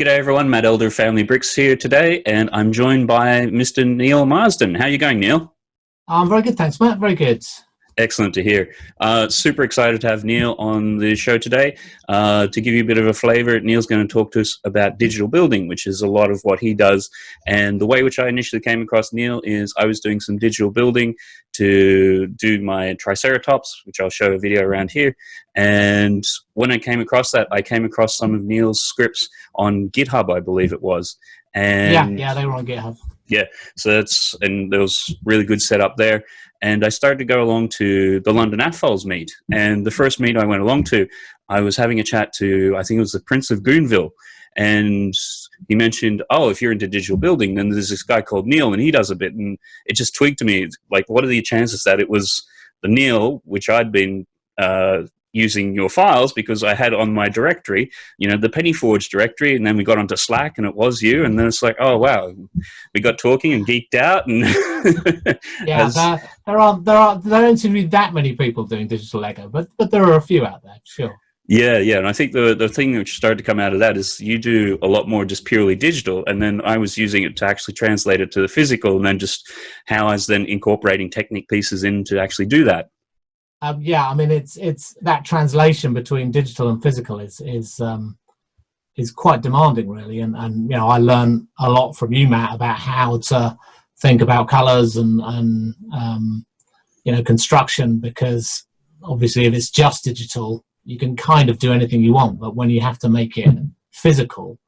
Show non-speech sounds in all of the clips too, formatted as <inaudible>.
G'day everyone, Matt Elder Family Bricks here today, and I'm joined by Mr. Neil Marsden. How are you going, Neil? I'm very good, thanks, Matt. Very good. Excellent to hear. Uh, super excited to have Neil on the show today. Uh, to give you a bit of a flavor, Neil's going to talk to us about digital building, which is a lot of what he does. And the way which I initially came across Neil is I was doing some digital building to do my Triceratops, which I'll show a video around here. And when I came across that, I came across some of Neil's scripts on GitHub, I believe it was. And yeah, yeah, they were on GitHub. Yeah, so that's and there was really good setup there and I started to go along to the London AFOLS meet. And the first meet I went along to, I was having a chat to, I think it was the Prince of Goonville. and he mentioned, oh, if you're into digital building, then there's this guy called Neil, and he does a bit, and it just tweaked to me, like, what are the chances that it was the Neil, which I'd been uh, using your files because I had on my directory, you know, the Penny Pennyforge directory, and then we got onto Slack and it was you, and then it's like, oh wow, we got talking and geeked out, and <laughs> yeah, there, there are there are there don't seem to be that many people doing digital Lego, but but there are a few out there, sure. Yeah, yeah, and I think the the thing which started to come out of that is you do a lot more just purely digital, and then I was using it to actually translate it to the physical, and then just how I was then incorporating Technic pieces in to actually do that. Um, yeah, I mean, it's it's that translation between digital and physical is is um, is quite demanding, really. And and you know, I learn a lot from you, Matt, about how to think about colors and and um, you know construction because obviously, if it's just digital, you can kind of do anything you want. But when you have to make it physical,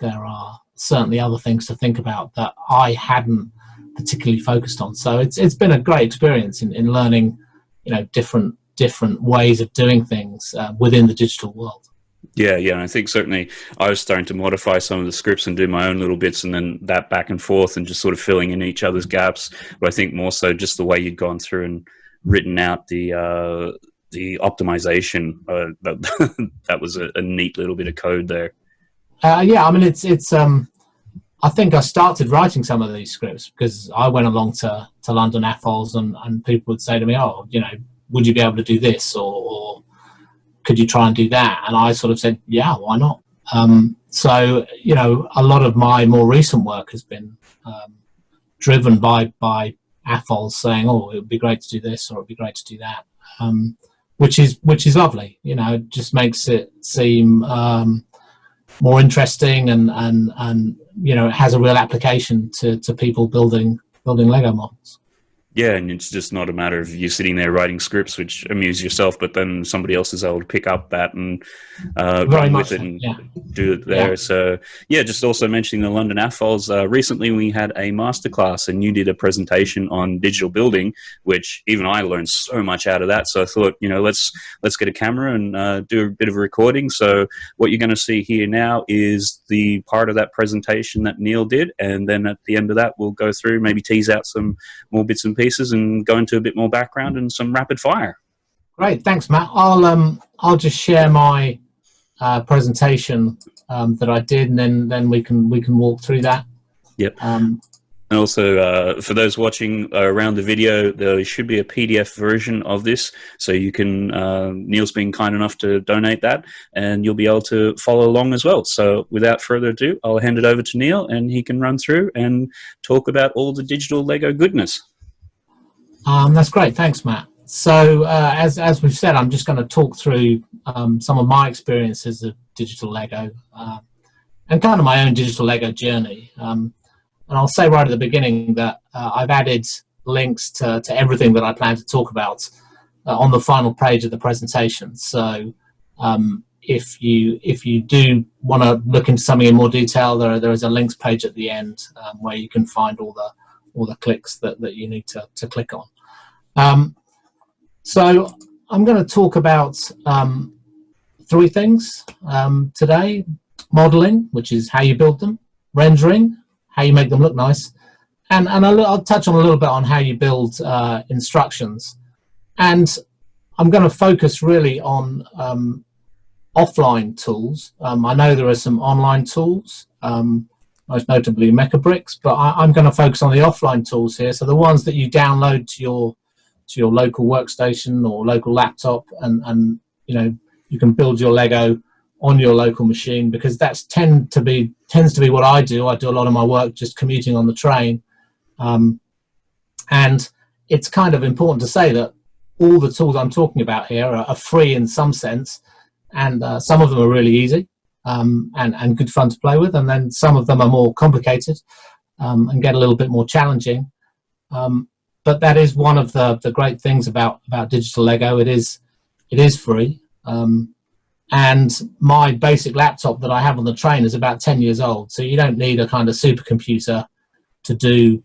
there are certainly other things to think about that I hadn't particularly focused on. So it's it's been a great experience in in learning you know different different ways of doing things uh, within the digital world. Yeah, yeah, and I think certainly I was starting to modify some of the scripts and do my own little bits, and then that back and forth, and just sort of filling in each other's gaps. But I think more so just the way you'd gone through and written out the uh, the optimization. Uh, that, <laughs> that was a, a, neat little bit of code there. Uh, yeah, I mean it's it's um, I think I started writing some of these scripts because I went along to, to London AFOLs and, and people would say to me, oh, you know, would you be able to do this or, or could you try and do that? And I sort of said, yeah, why not? Um, so, you know, a lot of my more recent work has been um, driven by, by AFOLs saying, oh, it would be great to do this or it would be great to do that, um, which is which is lovely. You know, it just makes it seem um, more interesting and and and you know it has a real application to to people building building Lego models. Yeah, and it's just not a matter of you sitting there writing scripts which amuse yourself, but then somebody else is able to pick up that and uh, run with it and yeah. do it there. Yeah. So yeah, just also mentioning the London AFOLs. Uh, recently, we had a masterclass, and you did a presentation on digital building, which even I learned so much out of that. So I thought, you know, let's let's get a camera and uh, do a bit of a recording. So what you're going to see here now is the part of that presentation that Neil did, and then at the end of that, we'll go through maybe tease out some more bits and pieces and go into a bit more background and some rapid fire. Great, thanks, Matt. I'll um I'll just share my uh, presentation um, that I did, and then then we can we can walk through that. Yep. Um, and also, uh, for those watching uh, around the video, there should be a PDF version of this, so you can. Uh, Neil's been kind enough to donate that, and you'll be able to follow along as well. So, without further ado, I'll hand it over to Neil, and he can run through and talk about all the digital Lego goodness. Um, that's great. Thanks, Matt. So uh, as, as we've said, I'm just going to talk through um, some of my experiences of digital Lego uh, and kind of my own digital Lego journey. Um, and I'll say right at the beginning that uh, I've added links to, to everything that I plan to talk about uh, on the final page of the presentation. So um, if you if you do want to look into something in more detail, there, there is a links page at the end um, where you can find all the all the clicks that, that you need to, to click on. Um, so I'm going to talk about um, three things um, today. Modeling, which is how you build them. Rendering, how you make them look nice. And, and I'll, I'll touch on a little bit on how you build uh, instructions. And I'm going to focus really on um, offline tools. Um, I know there are some online tools, um, most notably Mecabricks, but I, am going to focus on the offline tools here. So the ones that you download to your to your local workstation or local laptop and, and you know you can build your Lego on your local machine because that's tend to be tends to be what I do. I do a lot of my work just commuting on the train, um, and it's kind of important to say that all the tools I'm talking about here are, are free in some sense, and uh, some of them are really easy um, and and good fun to play with, and then some of them are more complicated um, and get a little bit more challenging. But that is one of the the great things about about digital Lego. It is it is free. Um, and my basic laptop that I have on the train is about 10 years old. So you don't need a kind of supercomputer to do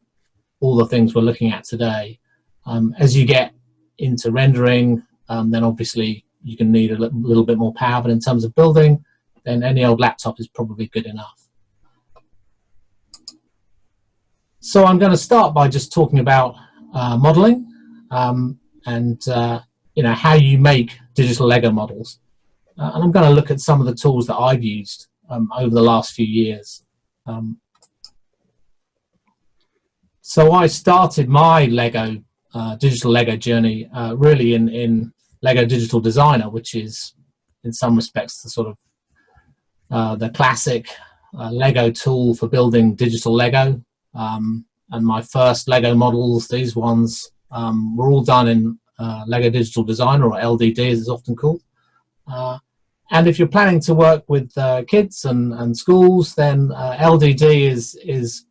all the things we're looking at today. Um, as you get into rendering, um, then obviously you can need a little bit more power, but in terms of building, then any old laptop is probably good enough. So I'm going to start by just talking about uh, modeling um, and uh, you know how you make digital Lego models. Uh, and I'm going to look at some of the tools that I've used um, over the last few years. Um, so I started my Lego uh, digital Lego journey uh, really in, in Lego Digital Designer, which is in some respects the sort of the classic Lego tool for building digital Lego. Um, and my first Lego models, these ones, um, were all done in uh, Lego Digital Designer or LDD as it's often called. Uh, and if you're planning to work with uh, kids and, and schools, then uh, LDD is, is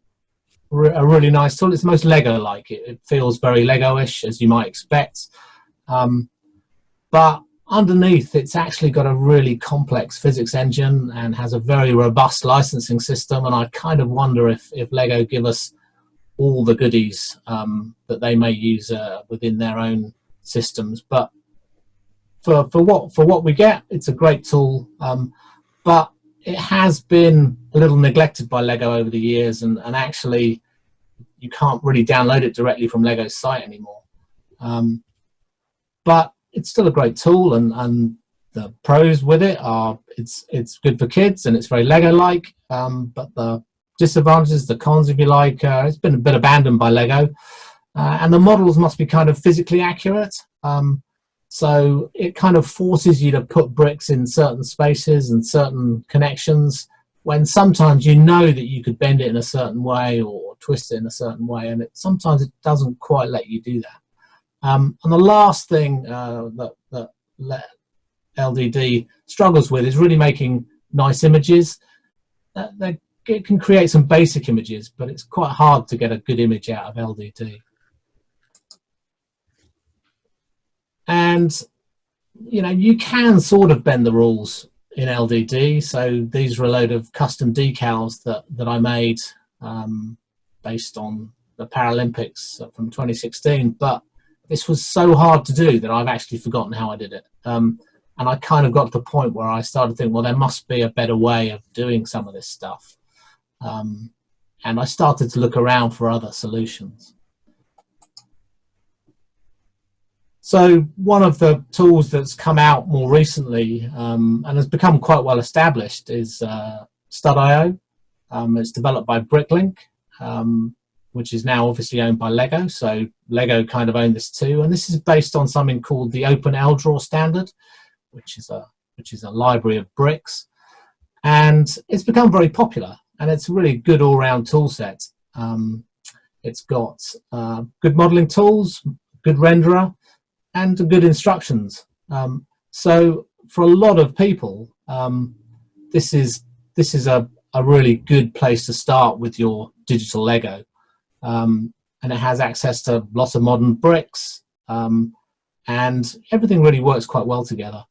re a really nice tool. It's most Lego-like. It, it, feels very Lego-ish, as you might expect. Um, but underneath, it's actually got a really complex physics engine and has a very robust licensing system. And I kind of wonder if, if Lego give us all the goodies um, that they may use uh, within their own systems. But for, for what for what we get, it's a great tool. Um, but it has been a little neglected by Lego over the years, and, and actually you can't really download it directly from Lego's site anymore. Um, but it's still a great tool, and, and the pros with it are it's it's good for kids and it's very Lego-like. Um, but the disadvantages, the cons, if you like, uh, it's been a bit abandoned by Lego, uh, and the models must be kind of physically accurate. Um, so it kind of forces you to put bricks in certain spaces and certain connections when sometimes you know that you could bend it in a certain way or twist it in a certain way and it, sometimes it doesn't quite let you do that. Um, and the last thing uh, that, that LDD struggles with is really making nice images. Uh, they, it can create some basic images, but it's quite hard to get a good image out of LDD. And, you know, you can sort of bend the rules in LDD. So these were a load of custom decals that, that I made um, based on the Paralympics from 2016. But this was so hard to do that I've actually forgotten how I did it. Um, and I kind of got to the point where I started thinking, well, there must be a better way of doing some of this stuff. Um, and I started to look around for other solutions. So one of the tools that's come out more recently um, and has become quite well established is uh, Stud.io. Um, it's developed by Bricklink, um, which is now obviously owned by Lego. So Lego kind of own this too. And this is based on something called the Open LDRAW standard, which is a which is a library of bricks. And it's become very popular and it's a really good all-round tool set. Um, it's got uh, good modeling tools, good renderer, and good instructions. Um, so for a lot of people, um, this is this is a, a really good place to start with your digital Lego. Um, and it has access to lots of modern bricks um, and everything really works quite well together.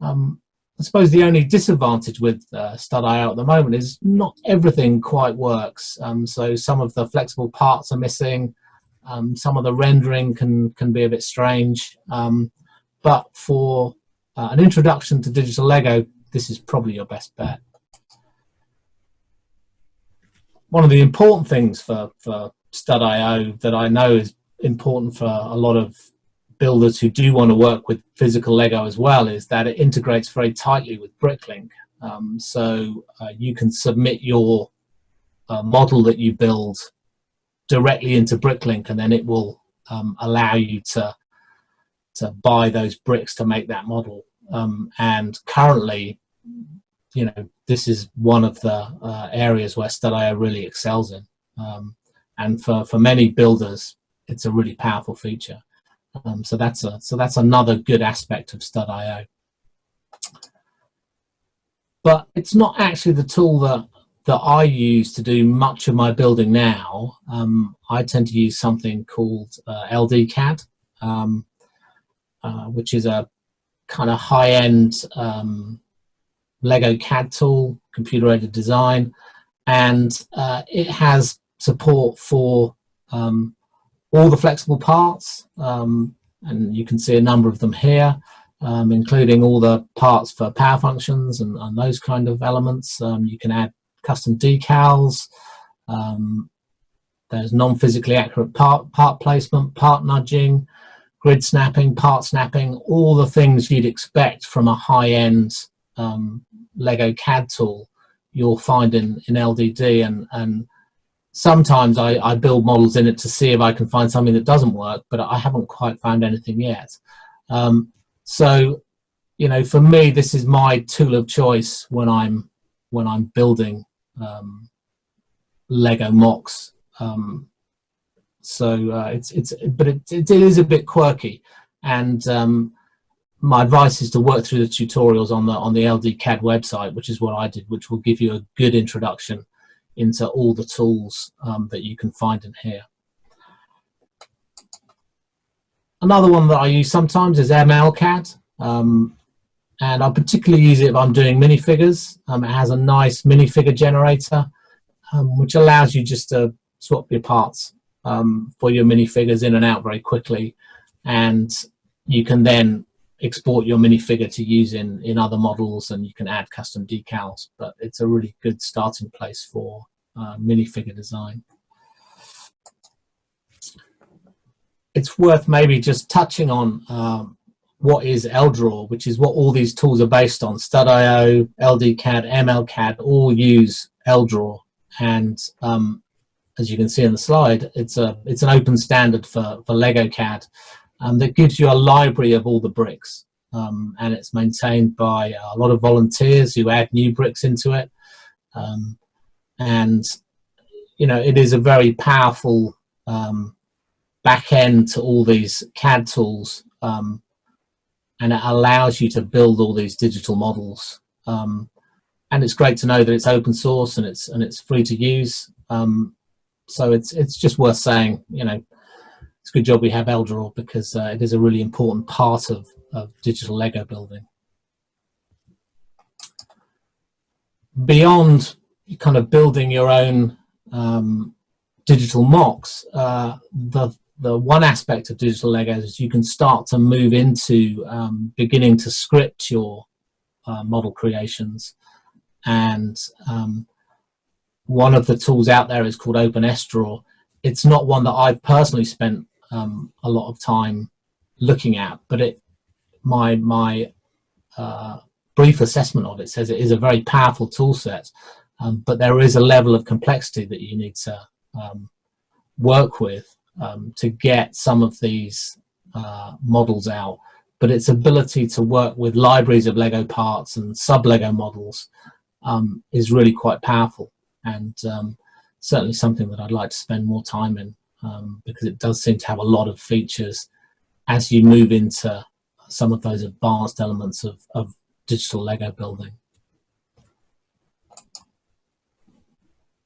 Um, I suppose the only disadvantage with uh, Stud.io at the moment is not everything quite works. Um, so some of the flexible parts are missing. Um, some of the rendering can, can be a bit strange, um, but for uh, an introduction to digital Lego, this is probably your best bet. One of the important things for, for Stud.io that I know is important for a lot of builders who do want to work with physical Lego as well is that it integrates very tightly with Bricklink. Um, so uh, you can submit your uh, model that you build directly into Bricklink and then it will um, allow you to to buy those bricks to make that model. Um, and currently, you know, this is one of the uh, areas where Stud.io really excels in. Um, and for, for many builders, it's a really powerful feature. Um, so that's a so that's another good aspect of Stud.io. But it's not actually the tool that that I use to do much of my building now. Um, I tend to use something called uh, LDCAD, um, uh, which is a kind of high-end um, Lego CAD tool, computer-aided design, and uh, it has support for um, all the flexible parts, um, and you can see a number of them here, um, including all the parts for power functions and, and those kind of elements. Um, you can add custom decals, um, there's non-physically accurate part, part placement, part nudging, grid snapping, part snapping, all the things you'd expect from a high-end um, Lego CAD tool you'll find in, in LDD and, and sometimes I, I build models in it to see if I can find something that doesn't work, but I haven't quite found anything yet. Um, so, you know, for me, this is my tool of choice when I'm when I'm building um, Lego MOCs. Um, so uh, it's it's but it, it is a bit quirky, and um, my advice is to work through the tutorials on the on the LD CAD website, which is what I did, which will give you a good introduction into all the tools um, that you can find in here. Another one that I use sometimes is MLCAD. Um, and I particularly use it if I'm doing minifigures. Um, it has a nice minifigure generator, um, which allows you just to swap your parts um, for your minifigures in and out very quickly. And you can then export your minifigure to use in, in other models and you can add custom decals, but it's a really good starting place for uh, minifigure design. It's worth maybe just touching on um, what is LDRAW, which is what all these tools are based on. Stud.io, LDCAD, MLCAD all use LDRAW. And um, as you can see in the slide, it's a it's an open standard for, for Lego CAD um, that gives you a library of all the bricks. Um, and it's maintained by a lot of volunteers who add new bricks into it. Um, and, you know, it is a very powerful um, back end to all these CAD tools. Um, and it allows you to build all these digital models. Um, and it's great to know that it's open source and it's and it's free to use. so it's it's just worth saying, you know, it's a good job we have LDraw because uh, it is a really important part of, of digital Lego building. Beyond kind of building your own um, digital MOCs, uh, the, the one aspect of digital Legos is you can start to move into um, beginning to script your uh, model creations. And um, one of the tools out there is called OpenSDraw. It's not one that I've personally spent um, a lot of time looking at, but it my my uh, brief assessment of it says it is a very powerful tool set, um, but there is a level of complexity that you need to um, work with um, to get some of these uh, models out. But its ability to work with libraries of Lego parts and sub-Lego models um, is really quite powerful and um, certainly something that I'd like to spend more time in um, because it does seem to have a lot of features as you move into some of those advanced elements of, of digital Lego building.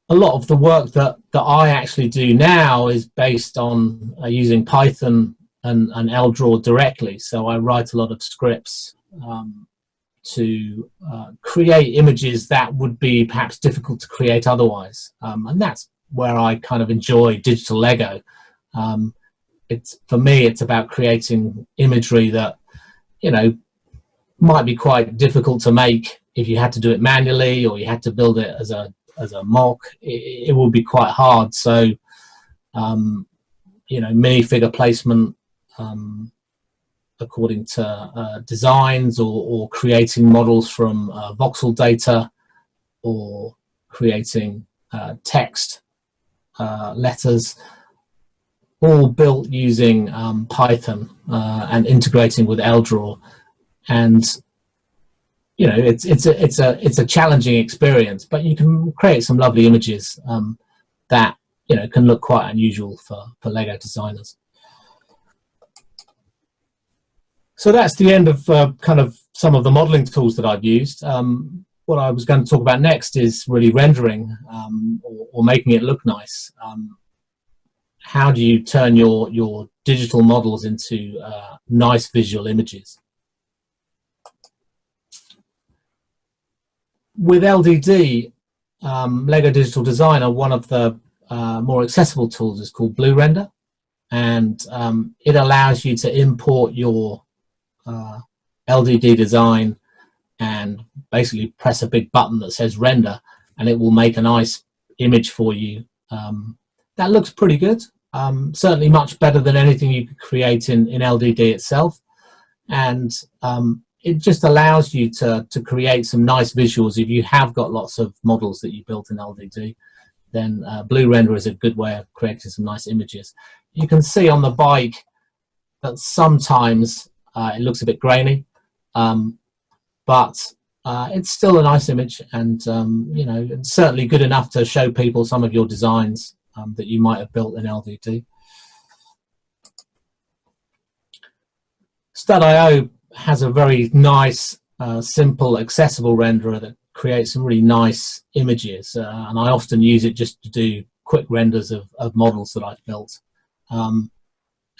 A lot of the work that, that I actually do now is based on uh, using Python and, and LDraw directly. So I write a lot of scripts um, to uh, create images that would be perhaps difficult to create otherwise. Um, and that's where I kind of enjoy digital Lego. Um, it's for me, it's about creating imagery that you know might be quite difficult to make if you had to do it manually or you had to build it as a as a MOC. It, it would be quite hard. So um, you know, minifigure placement um, according to uh, designs or, or, creating models from uh, voxel data or creating uh, text uh, letters, all built using um, Python uh, and integrating with LDraw. And you know, it's it's a it's a it's a challenging experience, but you can create some lovely images um, that you know can look quite unusual for for Lego designers. So that's the end of uh, kind of some of the modeling tools that I've used. Um, what I was going to talk about next is really rendering um, or, or, making it look nice. Um, how do you turn your your digital models into uh, nice visual images? with LDD, um, Lego Digital Designer, one of the uh, more accessible tools is called Blue Render, and um, it allows you to import your uh, LDD design and basically press a big button that says render, and it will make a nice image for you. Um, that looks pretty good. Um, certainly much better than anything you could create in, in LDD itself. And um, it just allows you to, to create some nice visuals. If you have got lots of models that you built in LDD, then uh, Blue Render is a good way of creating some nice images. You can see on the bike that sometimes uh, it looks a bit grainy, um, but uh, it's still a nice image and um, you know certainly good enough to show people some of your designs um, that you might have built in LDD. Stud.io has a very nice, uh, simple, accessible renderer that creates some really nice images. Uh, and I often use it just to do quick renders of, of models that I've built. Um,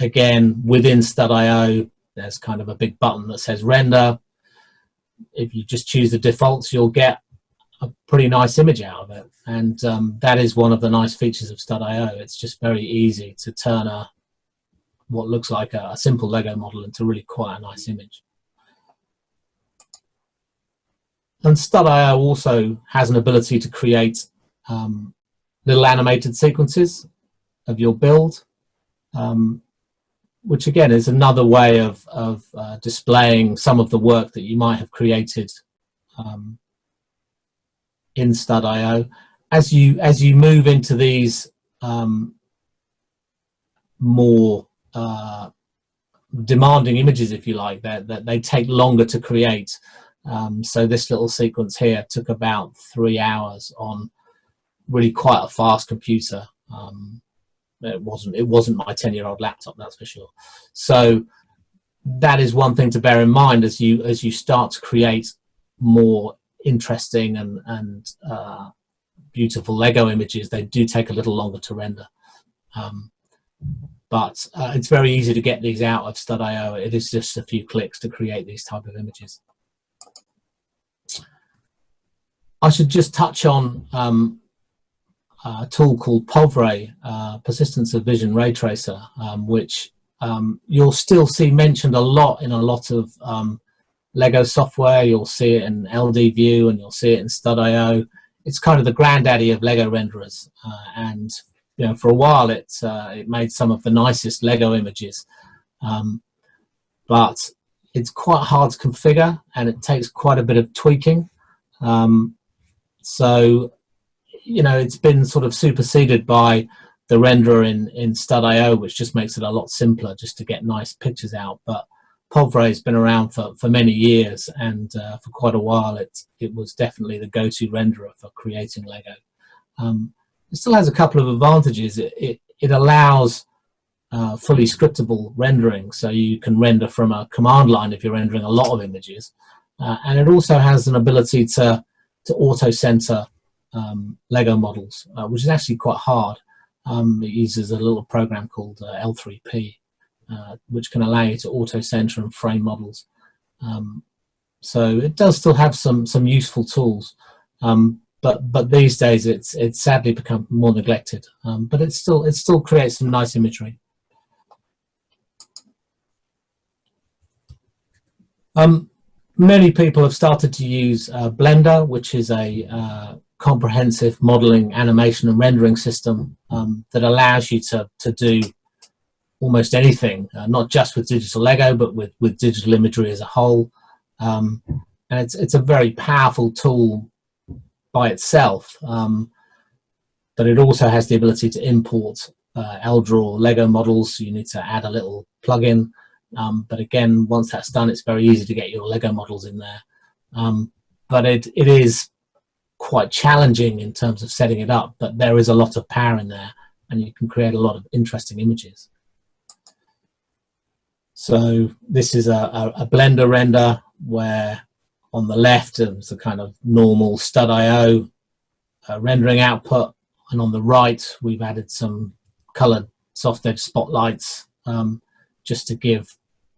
again, within Stud.io, there's kind of a big button that says render. If you just choose the defaults, you'll get a pretty nice image out of it. And um, that is one of the nice features of Stud.io. It's just very easy to turn a what looks like a, a simple Lego model into really quite a nice image. And Stud.io also has an ability to create um, little animated sequences of your build, um, which again is another way of, of uh, displaying some of the work that you might have created um, in Stud.io. As you, as you move into these um, more uh, demanding images, if you like, that, that they take longer to create, um, so this little sequence here took about three hours on really quite a fast computer. Um, it wasn't it wasn't my 10 year old laptop that's for sure. So that is one thing to bear in mind as you as you start to create more interesting and and uh, beautiful lego images they do take a little longer to render. Um, but uh, it's very easy to get these out of stud.io it is just a few clicks to create these type of images. I should just touch on um, a tool called POVRAY, uh, Persistence of Vision Ray Tracer, um, which um, you'll still see mentioned a lot in a lot of um, Lego software. You'll see it in LDView and you'll see it in Stud.io. It's kind of the granddaddy of Lego renderers. Uh, and you know, for a while it, uh, it made some of the nicest Lego images. Um, but it's quite hard to configure and it takes quite a bit of tweaking. Um, so, you know, it's been sort of superseded by the renderer in, in Stud.io, which just makes it a lot simpler just to get nice pictures out. But POVRAY has been around for, for many years and uh, for quite a while it, it was definitely the go-to renderer for creating Lego. Um, it still has a couple of advantages. It, it, it allows uh, fully scriptable rendering, so you can render from a command line if you're rendering a lot of images. Uh, and it also has an ability to to auto center um, Lego models, uh, which is actually quite hard. Um, it uses a little program called uh, L3P, uh, which can allow you to auto center and frame models. Um, so it does still have some some useful tools, um, but but these days it's it's sadly become more neglected. Um, but it still it still creates some nice imagery. Um, many people have started to use uh, Blender, which is a uh, comprehensive modeling, animation and rendering system um, that allows you to, to do almost anything, uh, not just with digital Lego, but with, with digital imagery as a whole. Um, and it's, it's a very powerful tool by itself, um, but it also has the ability to import uh, LDraw Lego models. You need to add a little plugin um, but again, once that's done, it's very easy to get your Lego models in there. Um, but it, it is quite challenging in terms of setting it up, but there is a lot of power in there and you can create a lot of interesting images. So this is a, a, a Blender render where on the left is a kind of normal stud.io uh, rendering output and on the right we've added some colored soft edge spotlights um, just to give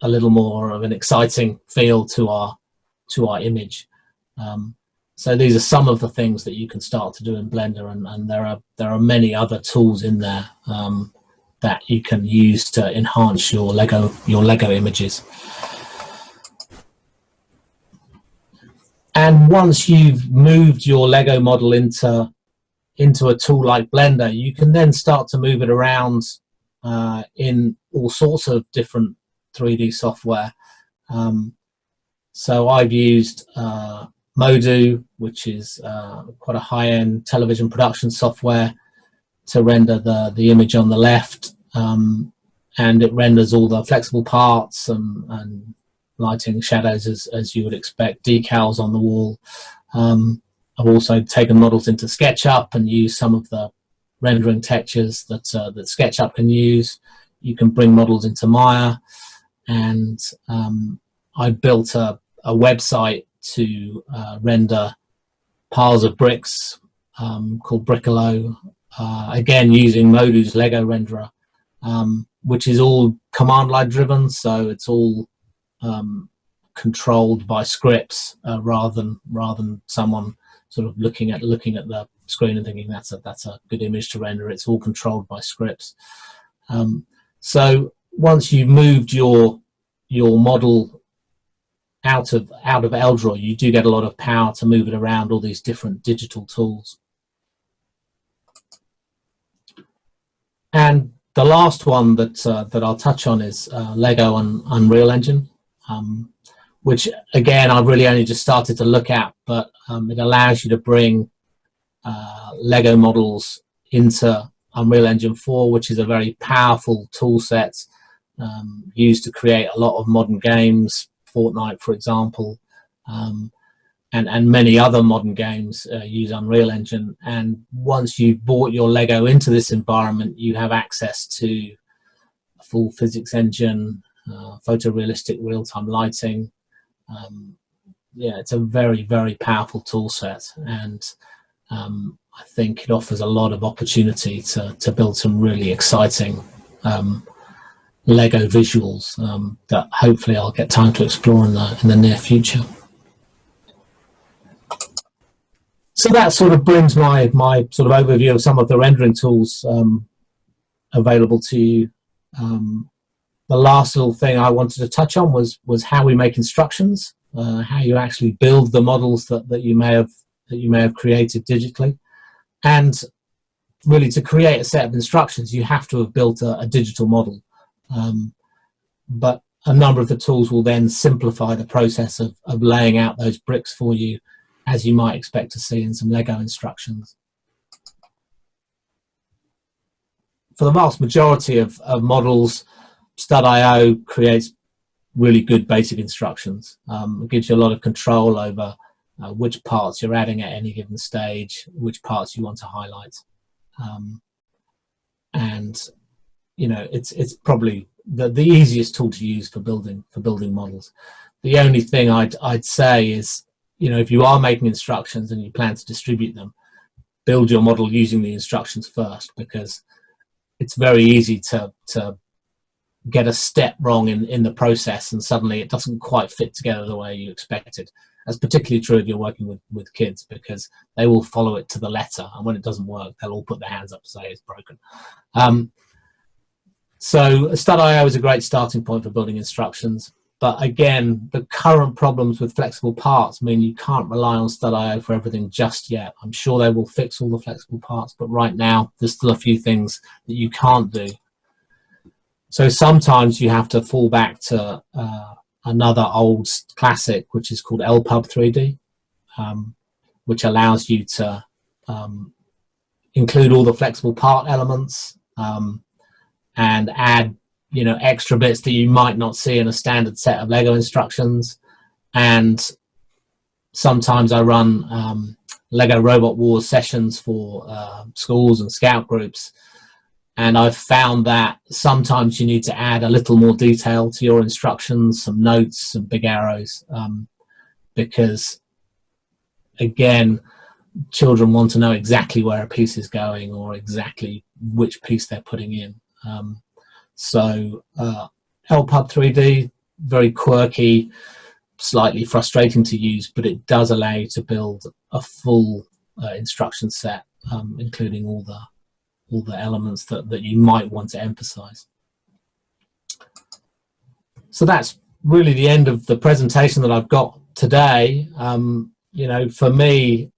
a little more of an exciting feel to our to our image. Um, so these are some of the things that you can start to do in Blender, and, and there are there are many other tools in there um, that you can use to enhance your Lego your Lego images. And once you've moved your Lego model into into a tool like Blender, you can then start to move it around uh, in all sorts of different 3D software. Um, so I've used uh, Modo, which is uh, quite a high-end television production software to render the, the image on the left. Um, and it renders all the flexible parts and, and lighting shadows as, as you would expect, decals on the wall. Um, I've also taken models into SketchUp and used some of the rendering textures that, uh, that SketchUp can use. You can bring models into Maya and um, I built a, a website to uh, render piles of bricks um, called Brickolo, uh, again using Modo's Lego renderer, um, which is all command line driven, so it's all um, controlled by scripts uh, rather than rather than someone sort of looking at looking at the screen and thinking that's a that's a good image to render. It's all controlled by scripts. Um, so once you've moved your your model out of out of LDraw, you do get a lot of power to move it around all these different digital tools. And the last one that uh, that I'll touch on is uh, Lego and Unreal Engine, um, which again I've really only just started to look at, but um, it allows you to bring uh, Lego models into Unreal Engine 4, which is a very powerful tool set um, used to create a lot of modern games, Fortnite, for example, um, and, and many other modern games uh, use Unreal Engine. And once you've bought your Lego into this environment, you have access to a full physics engine, uh, photorealistic real-time lighting. Um, yeah, it's a very, very powerful tool set. And um, I think it offers a lot of opportunity to, to build some really exciting um, Lego visuals um, that hopefully I'll get time to explore in the, in the near future. So that sort of brings my, my sort of overview of some of the rendering tools um, available to you. Um, the last little thing I wanted to touch on was, was how we make instructions, uh, how you actually build the models that, that, you may have, that you may have created digitally. And really to create a set of instructions, you have to have built a, a digital model. Um, but a number of the tools will then simplify the process of, of laying out those bricks for you as you might expect to see in some Lego instructions. For the vast majority of, of models, Stud.io creates really good basic instructions. Um, it gives you a lot of control over uh, which parts you're adding at any given stage, which parts you want to highlight. Um, and you know, it's it's probably the, the easiest tool to use for building for building models. The only thing I'd I'd say is, you know, if you are making instructions and you plan to distribute them, build your model using the instructions first because it's very easy to to get a step wrong in, in the process and suddenly it doesn't quite fit together the way you expected. That's particularly true if you're working with, with kids because they will follow it to the letter and when it doesn't work, they'll all put their hands up to say it's broken. Um, so Stud.io is a great starting point for building instructions. But again, the current problems with flexible parts mean you can't rely on Stud.io for everything just yet. I'm sure they will fix all the flexible parts, but right now there's still a few things that you can't do. So sometimes you have to fall back to uh, another old classic, which is called LPub 3D, um, which allows you to um, include all the flexible part elements, um, and add you know extra bits that you might not see in a standard set of Lego instructions and sometimes I run um, Lego Robot Wars sessions for uh, schools and scout groups. And I've found that sometimes you need to add a little more detail to your instructions, some notes, some big arrows, um, because again, children want to know exactly where a piece is going or exactly which piece they're putting in. Um, so uh, LPUB 3D, very quirky, slightly frustrating to use, but it does allow you to build a full uh, instruction set, um, including all the all the elements that, that you might want to emphasize. So that's really the end of the presentation that I've got today. Um, you know, for me,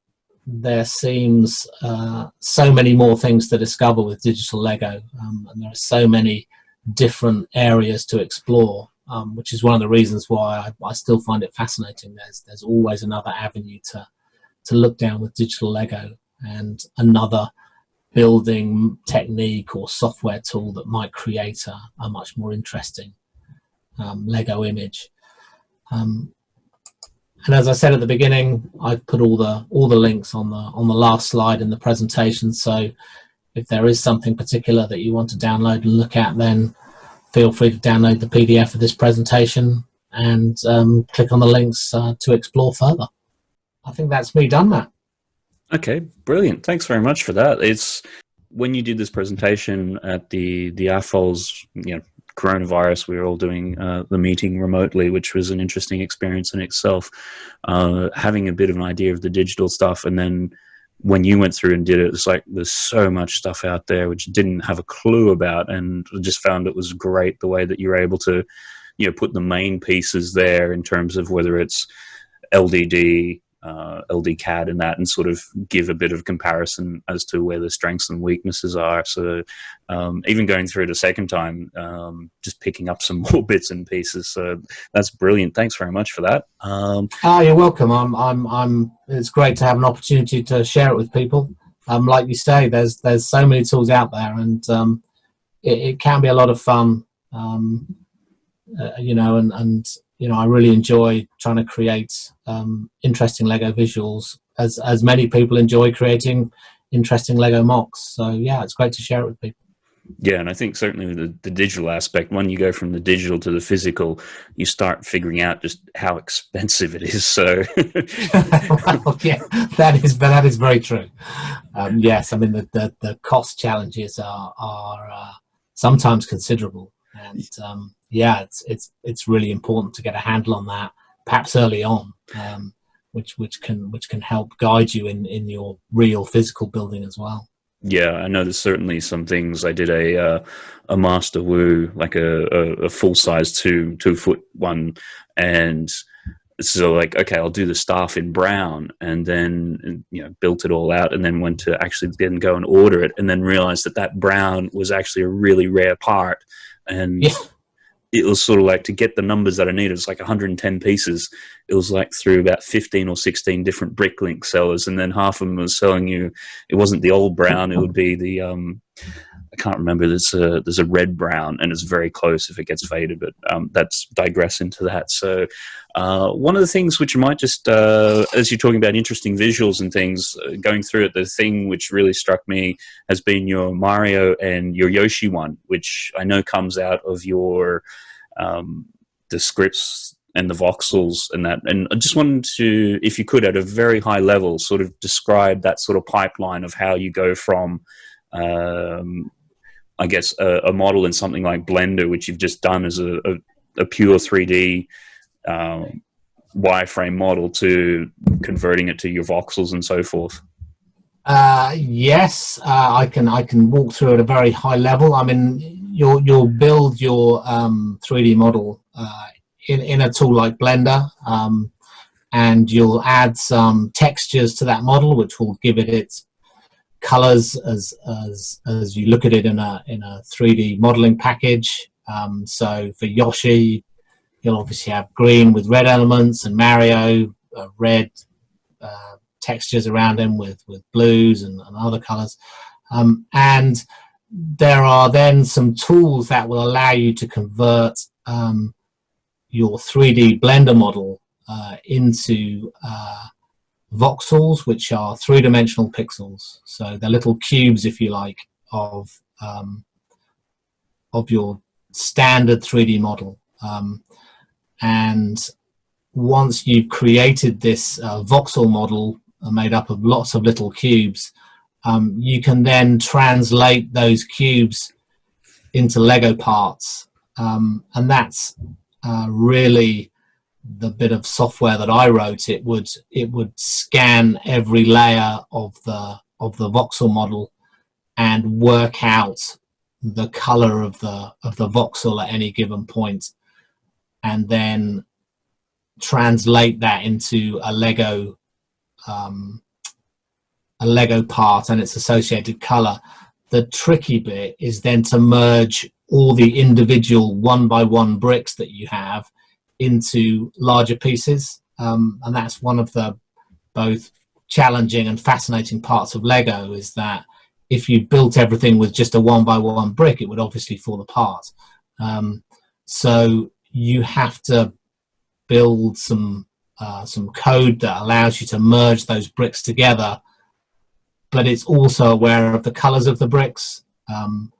there seems uh, so many more things to discover with digital Lego, um, and there are so many different areas to explore um, which is one of the reasons why I, I, still find it fascinating. There's there's always another avenue to to look down with digital Lego and another building technique or software tool that might create a, a much more interesting um, Lego image. Um, and as I said at the beginning, I've put all the all the links on the on the last slide in the presentation. So if there is something particular that you want to download and look at, then feel free to download the PDF of this presentation and um, click on the links uh, to explore further. I think that's me done, that. Okay, brilliant. Thanks very much for that. It's when you did this presentation at the the AFOL's, you know, coronavirus, we were all doing uh, the meeting remotely, which was an interesting experience in itself. Uh, having a bit of an idea of the digital stuff and then when you went through and did it, it's like there's so much stuff out there which didn't have a clue about, and just found it was great the way that you're able to, you know, put the main pieces there in terms of whether it's LDD, uh, LDCAD and that and sort of give a bit of comparison as to where the strengths and weaknesses are. So um, even going through it a second time, um, just picking up some <laughs> more bits and pieces. So that's brilliant. Thanks very much for that. Um, oh, you're welcome. I'm, I'm, I'm, it's great to have an opportunity to share it with people. Um, like you say, there's, there's so many tools out there and um, it, it, can be a lot of fun, um, uh, you know, and, and you know, I really enjoy trying to create um, interesting Lego visuals as, as many people enjoy creating interesting Lego MOCs. So yeah, it's great to share it with people. Yeah, and I think certainly the, the digital aspect, when you go from the digital to the physical, you start figuring out just how expensive it is. So, well, <laughs> yeah, that is that is very true. Um, yes, I mean the, the, the cost challenges are are uh, sometimes considerable, and um, yeah, it's it's it's really important to get a handle on that, perhaps early on, um, which which can which can help guide you in in your real physical building as well. Yeah, I know there's certainly some things. I did a uh, a Master Wu, like a, a, a full size two two foot one, and so like okay, I'll do the staff in brown, and then you know built it all out, and then went to actually then go and order it, and then realized that that brown was actually a really rare part, and. Yeah it was sort of like to get the numbers that I needed. It's like 110 pieces. It was like through about 15 or 16 different Bricklink sellers, and then half of them was selling you. It wasn't the old brown. It would be the um, I can't remember. There's a there's a red brown, and it's very close if it gets faded. But um, that's digress into that. So uh, one of the things which might just uh, as you're talking about interesting visuals and things uh, going through it, the thing which really struck me has been your Mario and your Yoshi one, which I know comes out of your um, the scripts and the voxels and that. And I just wanted to, if you could, at a very high level, sort of describe that sort of pipeline of how you go from, um, I guess, a, a, model in something like Blender, which you've just done as a, a, a pure 3D um, wireframe model, to converting it to your voxels and so forth. Uh, yes, uh, I can. I can walk through at a very high level. I mean, you'll you'll build your um, 3D model uh, in in a tool like Blender, um, and you'll add some textures to that model, which will give it its colors as as as you look at it in a in a 3D modeling package. Um, so for Yoshi, you'll obviously have green with red elements, and Mario uh, red uh, textures around him with with blues and, and other colors, um, and there are then some tools that will allow you to convert um, your 3D Blender model uh, into uh, voxels, which are three-dimensional pixels. So they're little cubes, if you like, of um, of your standard 3D model. Um, and once you've created this uh, voxel model uh, made up of lots of little cubes, um, you can then translate those cubes into Lego parts. Um, and that's uh, really the bit of software that I wrote. It would it would scan every layer of the of the voxel model and work out the color of the of the voxel at any given point and then translate that into a Lego um, a Lego part and its associated color. The tricky bit is then to merge all the individual one by one bricks that you have into larger pieces. Um, and that's one of the both challenging and fascinating parts of Lego is that if you built everything with just a one by one brick, it would obviously fall apart. Um, so you have to build some uh, some code that allows you to merge those bricks together, but it's also aware of the colors of the bricks um,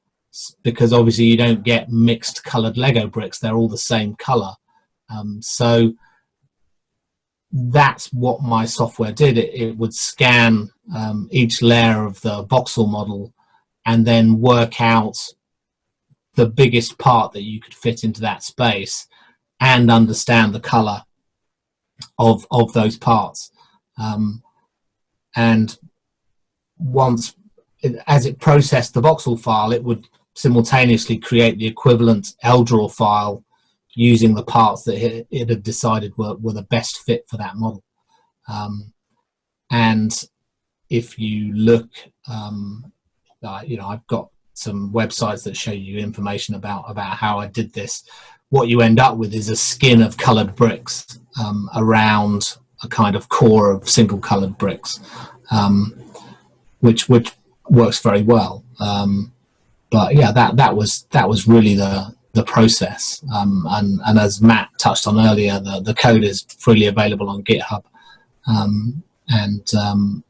because obviously you don't get mixed colored Lego bricks; they're all the same color. Um, so that's what my software did. It, it would scan um, each layer of the voxel model and then work out the biggest part that you could fit into that space and understand the color of, of those parts. Um, and once, it, as it processed the voxel file, it would simultaneously create the equivalent LDRAW file using the parts that it, it had decided were, were the best fit for that model. Um, and if you look, um, uh, you know, I've got some websites that show you information about, about how I did this. What you end up with is a skin of colored bricks um, around a kind of core of single colored bricks, um, which, which works very well. Um, but yeah, that, that was, that was really the, the process. Um, and, and as Matt touched on earlier, the, the code is freely available on GitHub. Um, and um,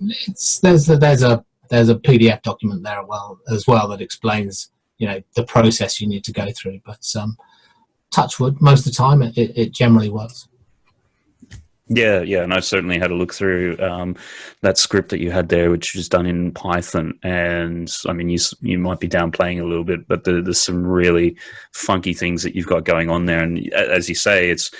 it's, there's, a, there's, a, there's a PDF document there well, as well that explains you know, the process you need to go through. But um, touch wood, most of the time it, it generally works. Yeah, yeah, and I certainly had a look through um, that script that you had there, which was done in Python. And I mean, you you might be downplaying a little bit, but there's some really funky things that you've got going on there. And as you say, it's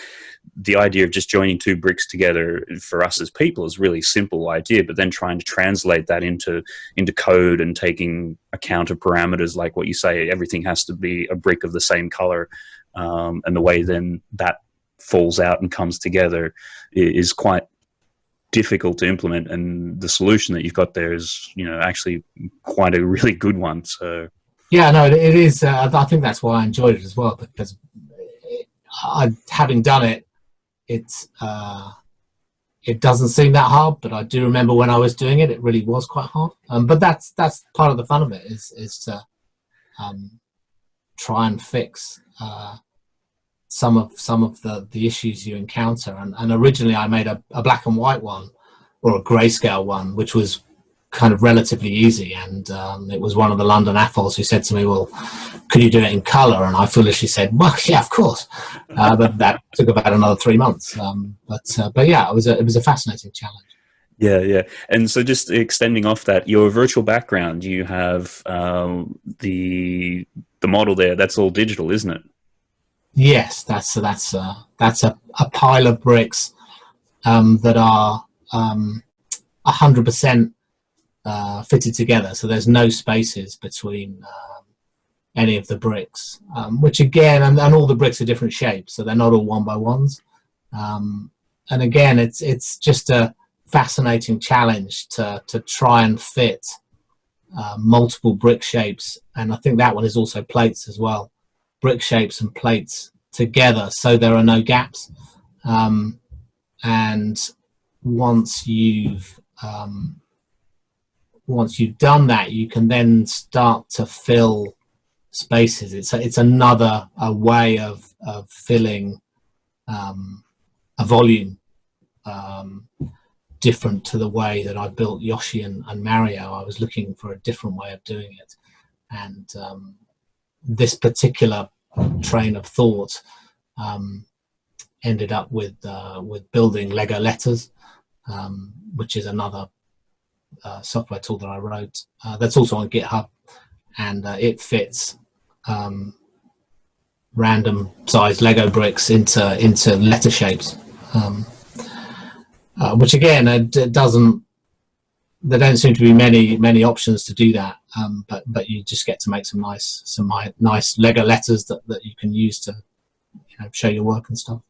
the idea of just joining two bricks together for us as people is really simple idea, but then trying to translate that into into code and taking account of parameters like what you say, everything has to be a brick of the same color, um, and the way then that falls out and comes together is quite difficult to implement and the solution that you've got there is you know actually quite a really good one so. Yeah no it is uh, i think that's why i enjoyed it as well because I, having done it it's uh, it doesn't seem that hard but i do remember when i was doing it it really was quite hard. Um, but that's that's part of the fun of it is is to um, try and fix uh, some of some of the the issues you encounter. And, and originally I made a, a black and white one or a grayscale one which was kind of relatively easy and um, it was one of the London AFOLs who said to me well could you do it in color and I foolishly said well yeah of course uh, but that took about another three months um, but uh, but yeah it was a, it was a fascinating challenge yeah, yeah. And so just extending off that, your virtual background, you have um, the the model there. That's all digital, isn't it? Yes, that's that's a, that's a, a pile of bricks um, that are um, 100% uh, fitted together. So there's no spaces between um, any of the bricks, um, which again, and, and, all the bricks are different shapes, so they're not all one by ones. Um, and again, it's it's just a fascinating challenge to to try and fit uh, multiple brick shapes, and I think that one is also plates as well brick shapes and plates together so there are no gaps. Um, and once you've um, once you've done that, you can then start to fill spaces. It's a, it's another a way of, of filling um, a volume um, different to the way that I built Yoshi and, and, Mario. I was looking for a different way of doing it. And um, this particular train of thought um, ended up with, uh, with building Lego Letters, um, which is another software tool that I wrote. Uh, that's also on GitHub and uh, it fits um, random sized Lego bricks into into letter shapes, um, uh, which again it doesn't. There don't seem to be many many options to do that, um, but but you just get to make some nice some nice Lego letters that that you can use to you know show your work and stuff.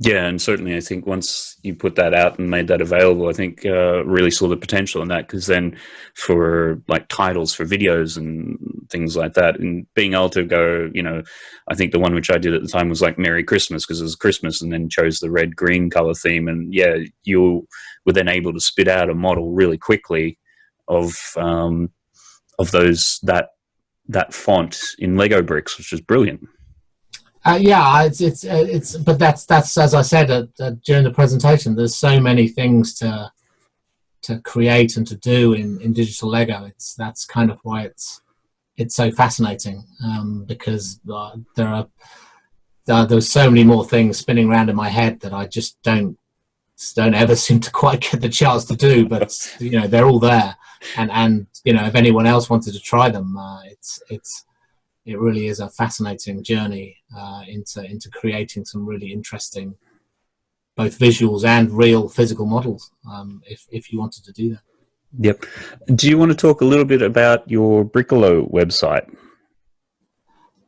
Yeah, and certainly I think once you put that out and made that available, I think uh, really saw the potential in that because then for like titles for videos and things like that, and being able to go, you know, I think the one which I did at the time was like Merry Christmas because it was Christmas and then chose the red green color theme. And yeah, you were then able to spit out a model really quickly of um, of those that that font in Lego bricks, which is brilliant. Uh, yeah, it's it's uh, it's, but that's that's as I said uh, uh, during the presentation. There's so many things to to create and to do in in digital Lego. It's that's kind of why it's it's so fascinating um, because uh, there are uh, there's so many more things spinning around in my head that I just don't don't ever <laughs> seem to quite get the chance to do. But you know, they're all there, and and you know, if anyone else wanted to try them, it's it's it really is a fascinating journey uh, into into creating some really interesting both visuals and real physical models um, if, if you wanted to do that. Yep. Do you want to talk a little bit about your Bricolo website?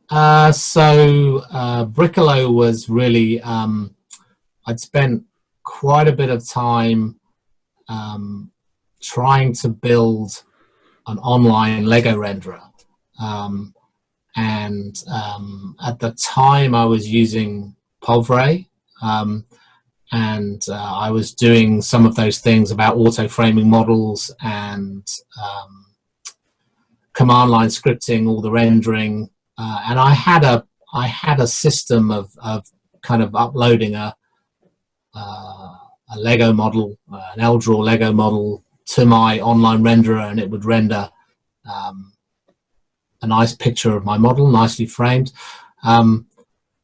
Uh, so uh, Bricolo was really, um, I'd spent quite a bit of time um, trying to build an online Lego renderer. Um, and um, at the time I was using Povray um, and uh, I was doing some of those things about auto framing models and um, command line scripting, all the rendering, uh, and I had a I had a system of, of kind of uploading a uh, a Lego model, uh, an LDraw Lego model to my online renderer, and it would render um, a nice picture of my model, nicely framed. Um,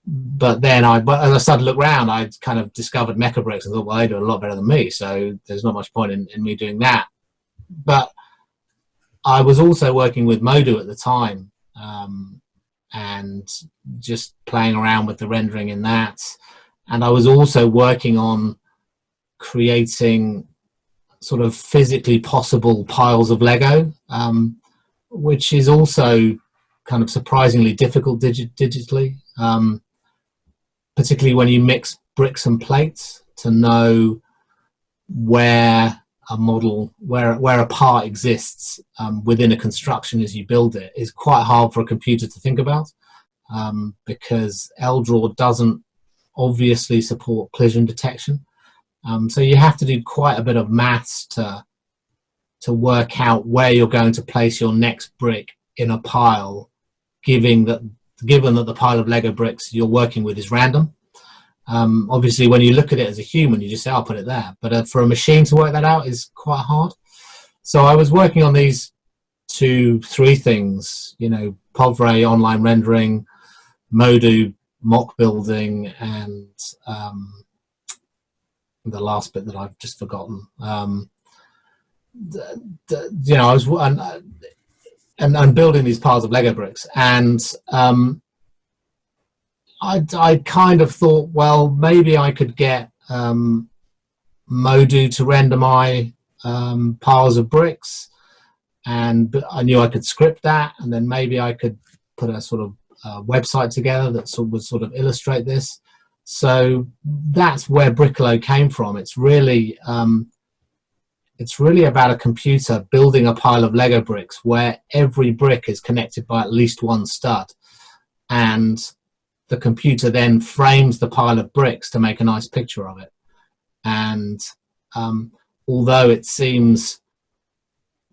but then I, but as I started to look around, I kind of discovered Mecabricks and thought, well, they do a lot better than me, so there's not much point in, in me doing that. But I was also working with Modo at the time, um, and just playing around with the rendering in that. And I was also working on creating sort of physically possible piles of Lego. Um, which is also kind of surprisingly difficult digi digitally, um, particularly when you mix bricks and plates to know where a model, where, where a part exists um, within a construction as you build it is quite hard for a computer to think about um, because LDraw doesn't obviously support collision detection. Um, so you have to do quite a bit of maths to to work out where you're going to place your next brick in a pile, given that given that the pile of Lego bricks you're working with is random. Um, obviously, when you look at it as a human, you just say, "I'll put it there." But uh, for a machine to work that out is quite hard. So I was working on these two, three things. You know, Povray online rendering, Modo mock building, and um, the last bit that I've just forgotten. Um, the, the, you know, I was and, and, and building these piles of Lego bricks, and um, I I kind of thought, well, maybe I could get um, Modo to render my um, piles of bricks, and I knew I could script that, and then maybe I could put a sort of uh, website together that sort of would sort of illustrate this. So that's where Bricolo came from. It's really um, it's really about a computer building a pile of Lego bricks where every brick is connected by at least one stud. And the computer then frames the pile of bricks to make a nice picture of it. And um, although it seems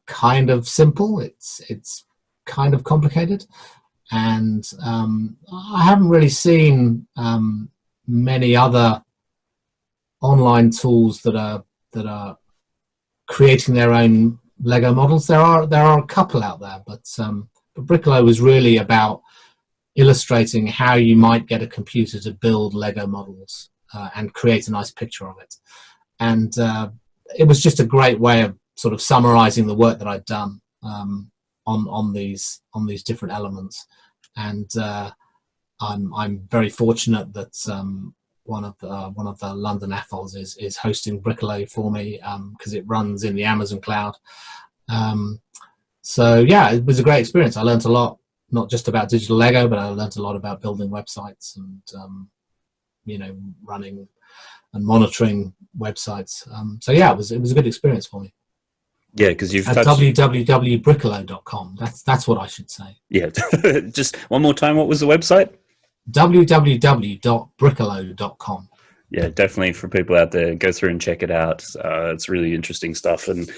kind of simple, it's, it's kind of complicated. And um, I haven't really seen um, many other online tools that are that are creating their own Lego models. There are there are a couple out there, but um, but was really about illustrating how you might get a computer to build Lego models uh, and create a nice picture of it. And uh, it was just a great way of sort of summarizing the work that I'd done um, on on these on these different elements. And uh, I'm I'm very fortunate that um, one of the one of the London AFOLs is is hosting Bricolo for me because um, it runs in the Amazon cloud. Um, so yeah, it was a great experience. I learned a lot, not just about digital Lego, but I learned a lot about building websites and um, you know running and monitoring websites. Um, so yeah, it was it was a good experience for me. Yeah, because you've at touched... www.bricolo.com. That's that's what I should say. Yeah, <laughs> just one more time. What was the website? www.bricolo.com. Yeah, definitely for people out there, go through and check it out. Uh, it's really interesting stuff, and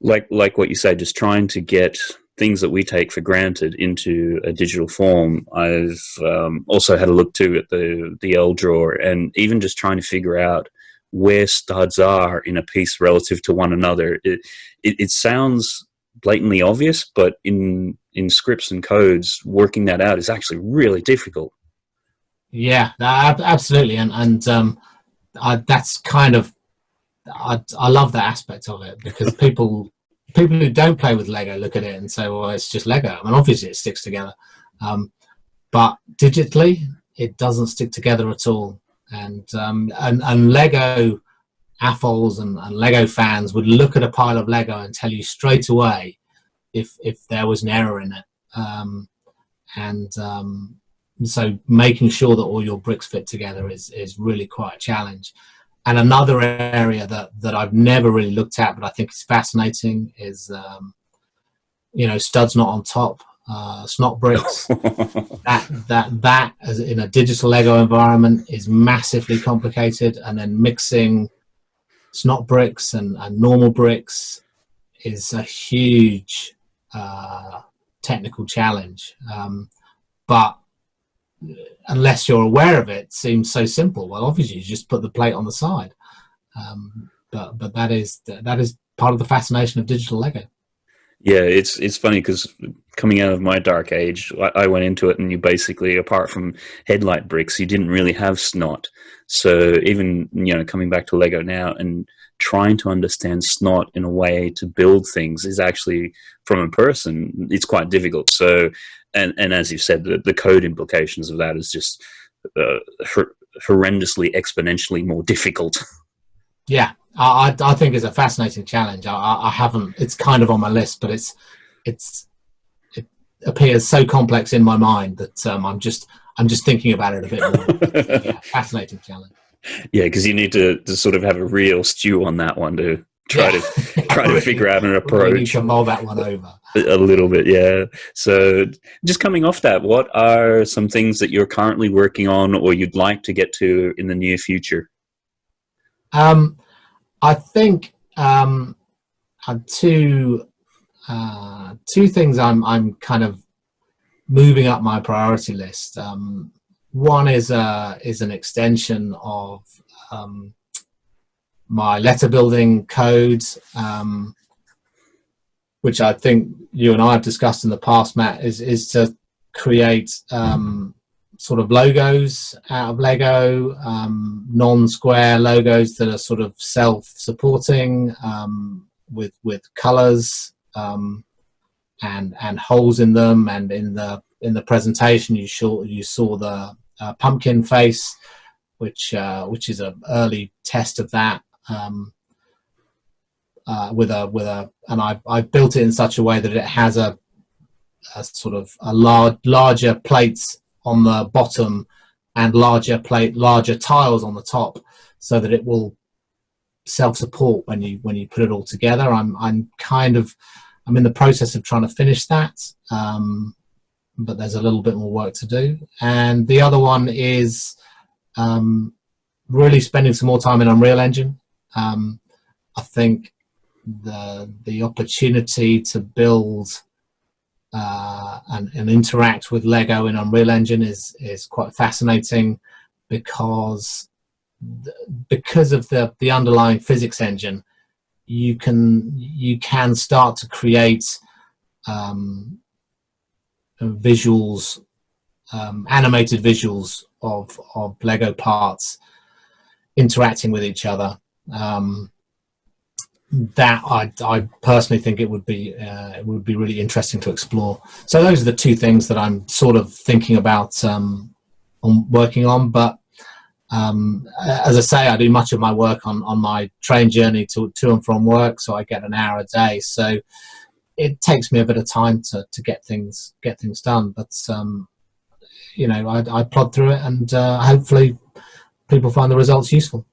like like what you say, just trying to get things that we take for granted into a digital form. I've um, also had a look too at the the LDraw, and even just trying to figure out where studs are in a piece relative to one another. It, it, it sounds blatantly obvious, but in in scripts and codes, working that out is actually really difficult. Yeah, absolutely, and and um, I, that's kind of I I love that aspect of it because <laughs> people people who don't play with Lego look at it and say, well, it's just Lego. I mean, obviously it sticks together, um, but digitally it doesn't stick together at all. And um, and and Lego AFOLs and, and Lego fans would look at a pile of Lego and tell you straight away if if there was an error in it. Um, and um, so making sure that all your bricks fit together is, is really quite a challenge. And another area that, that I've never really looked at, but I think is fascinating is, um, you know, studs not on top, uh, snot bricks. <laughs> that, that, that as in a digital Lego environment is massively complicated. And then mixing snot bricks and, and normal bricks is a huge uh, technical challenge. Um, but unless you're aware of it, seems so simple. Well, obviously, you just put the plate on the side. Um, but but that is that is part of the fascination of digital Lego. Yeah, it's it's funny because coming out of my dark age, I, I, went into it and you basically, apart from headlight bricks, you didn't really have snot. So even you know coming back to Lego now and trying to understand snot in a way to build things is actually from a person it's quite difficult. So and and as you said, the, the code implications of that is just uh, horrendously exponentially more difficult. <laughs> Yeah, I I think it's a fascinating challenge. I, I haven't. It's kind of on my list, but it's it's it appears so complex in my mind that um, I'm just I'm just thinking about it a bit more. <laughs> yeah, fascinating challenge. Yeah, because you need to, to sort of have a real stew on that one to try yeah. to try to figure out an <laughs> approach. You mull that one over. A little bit, yeah. So, just coming off that, what are some things that you're currently working on, or you'd like to get to in the near future? Um, I think um, two uh, two things I'm I'm kind of moving up my priority list. Um, one is uh, is an extension of um, my letter building code, um, which I think you and I have discussed in the past, Matt, is, is to create um, sort of logos out of Lego, um, non-square logos that are sort of self-supporting um, with with colors um, and and holes in them. And in the in the presentation, you saw you saw the uh, pumpkin face, which uh, which is an early test of that um, uh, with a with a and I I built it in such a way that it has a, a sort of a large larger plates on the bottom and larger plate larger tiles on the top so that it will self-support when you when you put it all together. I'm i'm kind of i'm in the process of trying to finish that um, but there's a little bit more work to do. And the other one is um, really spending some more time in unreal engine um, I think the the opportunity to build uh, and, and interact with Lego in Unreal Engine is is quite fascinating because because of the the underlying physics engine, you can you can start to create um, visuals, um, animated visuals of of Lego parts interacting with each other. Um, that I, I personally think it would be uh, it would be really interesting to explore. So those are the two things that I'm sort of thinking about um, on working on. But um, as I say, I do much of my work on on my train journey to to and from work, so I get an hour a day. So it takes me a bit of time to to get things get things done. But um, you know, I, I plod through it, and uh, hopefully people find the results useful.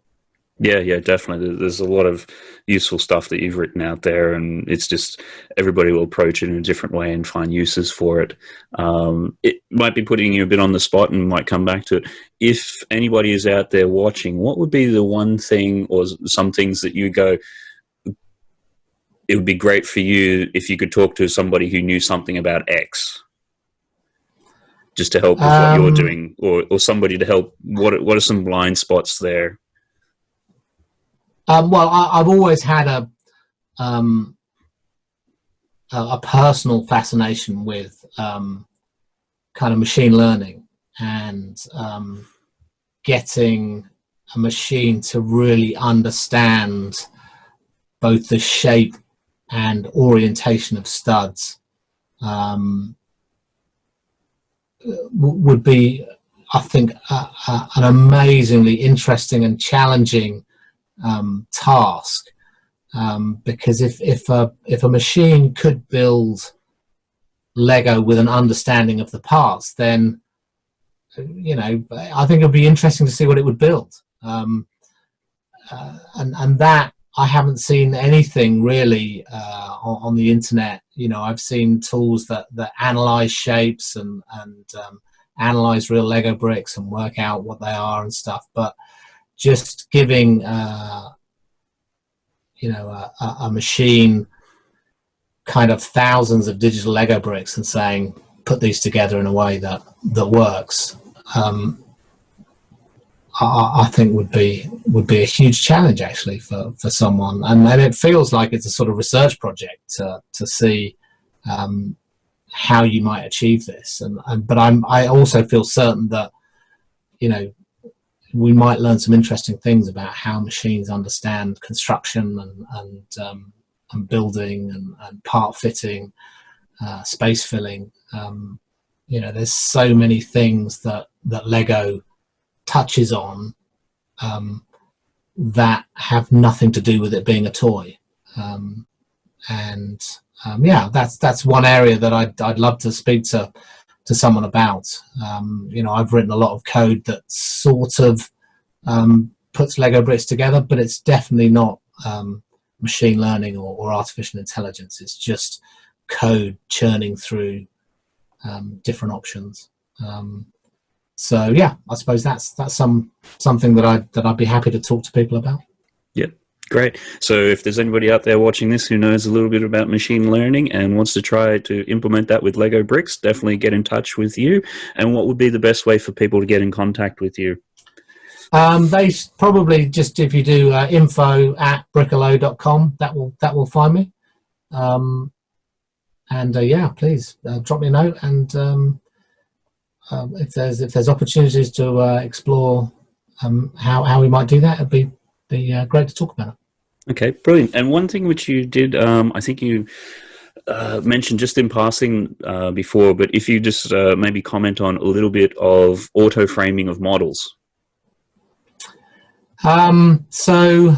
Yeah, yeah, definitely. There's a lot of useful stuff that you've written out there, and it's just everybody will approach it in a different way and find uses for it. Um, it might be putting you a bit on the spot and might come back to it. If anybody is out there watching, what would be the one thing or some things that you go, it would be great for you if you could talk to somebody who knew something about X? Just to help with um, what you're um, doing, or, or somebody to help. What what are some blind spots there? Um, well, I, have always had a, um, a, a personal fascination with um, kind of machine learning and um, getting a machine to really understand both the shape and orientation of studs um, would be, I think, an amazingly interesting and challenging um, task um, because if if a if a machine could build Lego with an understanding of the parts, then you know I think it would be interesting to see what it would build. Um, uh, and and that I haven't seen anything really uh, on, on, the internet. You know, I've seen tools that that analyze shapes and and um, analyze real Lego bricks and work out what they are and stuff, but just giving uh, you know a, a, machine kind of thousands of digital Lego bricks and saying put these together in a way that that works um, I, I, think would be would be a huge challenge actually for, for someone. And, and it feels like it's a sort of research project to, to see um, how you might achieve this. And, and but I'm I also feel certain that you know we might learn some interesting things about how machines understand construction and, and, um, and building and, and, part fitting, uh, space filling. Um, you know, there's so many things that, that Lego touches on um, that have nothing to do with it being a toy. Um, and um, yeah, that's that's one area that I'd, I'd love to speak to to someone about. Um, you know, I've written a lot of code that sort of um, puts Lego bricks together, but it's definitely not um, machine learning or, or, artificial intelligence. It's just code churning through um, different options. Um, so yeah, I suppose that's that's some something that I that I'd be happy to talk to people about. Yeah, Great. So if there's anybody out there watching this who knows a little bit about machine learning and wants to try to implement that with Lego bricks, definitely get in touch with you. And what would be the best way for people to get in contact with you? Um, they probably just, if you do uh, info at bricolo.com, that will, that will find me. Um, and uh, yeah, please uh, drop me a note. And um, um if there's, if there's opportunities to uh, explore um, how, how we might do that, it'd be be uh, great to talk about it. Okay, brilliant. And one thing which you did, um, I think you uh, mentioned just in passing uh, before, but if you just uh, maybe comment on a little bit of auto framing of models. Um, so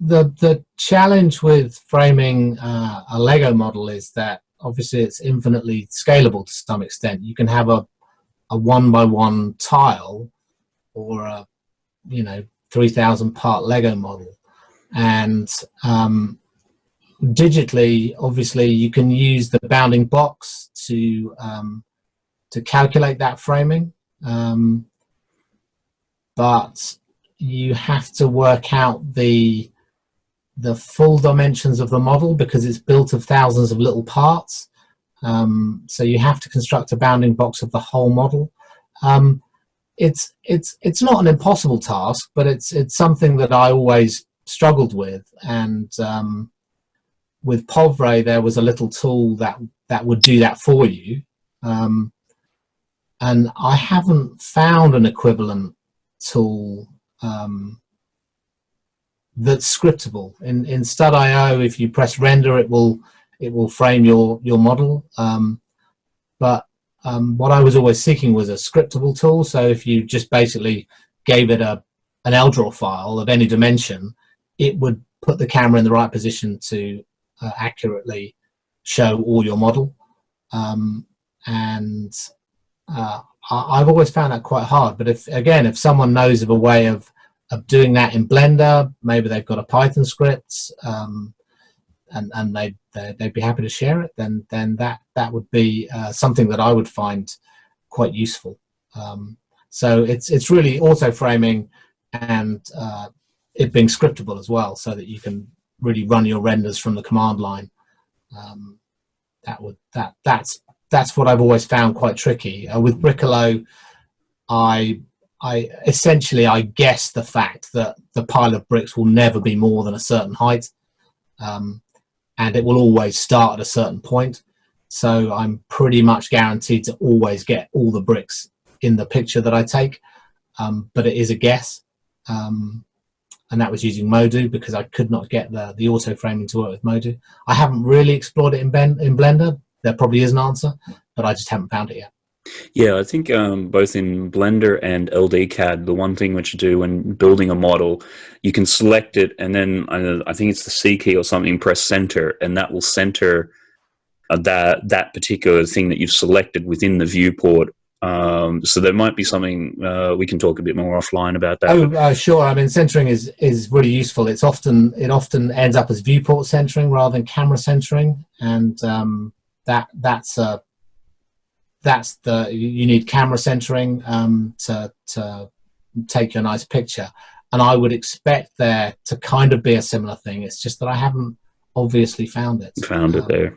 the the challenge with framing uh, a Lego model is that obviously it's infinitely scalable to some extent. You can have a a one by one tile or a you know 3000 part Lego model. And um, digitally, obviously, you can use the bounding box to, um, to calculate that framing. Um, but you have to work out the the full dimensions of the model because it's built of thousands of little parts. Um, so you have to construct a bounding box of the whole model. Um, it's it's it's not an impossible task, but it's it's something that I always struggled with. And um, with Povray, there was a little tool that that would do that for you. Um, and I haven't found an equivalent tool um, that's scriptable. In in Stud.io, if you press render, it will it will frame your your model. Um, but um, what I was always seeking was a scriptable tool. So if you just basically gave it a an LDRAW file of any dimension, it would put the camera in the right position to uh, accurately show all your model. Um, and uh, I, have always found that quite hard. But if again, if someone knows of a way of of doing that in Blender, maybe they've got a Python script, um, and and they they'd be happy to share it, then then that that would be uh, something that I would find quite useful. Um, so it's it's really auto framing and uh, it being scriptable as well, so that you can really run your renders from the command line. Um, that would that that's that's what I've always found quite tricky uh, with Bricolo. I I essentially I guess the fact that the pile of bricks will never be more than a certain height. Um, and it will always start at a certain point. So I'm pretty much guaranteed to always get all the bricks in the picture that I take, um, but it is a guess. Um, and that was using Modo because I could not get the, the auto framing to work with Modo. I haven't really explored it in, ben, in Blender. There probably is an answer, but I just haven't found it yet. Yeah, I think um, both in Blender and LDCAD, the one thing which you do when building a model, you can select it and then uh, I think it's the C key or something, press center, and that will center uh, that that particular thing that you've selected within the viewport. Um, so there might be something uh, we can talk a bit more offline about that. Oh, uh, sure. I mean, centering is is really useful. It's often it often ends up as viewport centering rather than camera centering, and um, that that's a that's the you need camera centering um, to to take you a nice picture. And I would expect there to kind of be a similar thing. It's just that I haven't obviously found it. Found it there.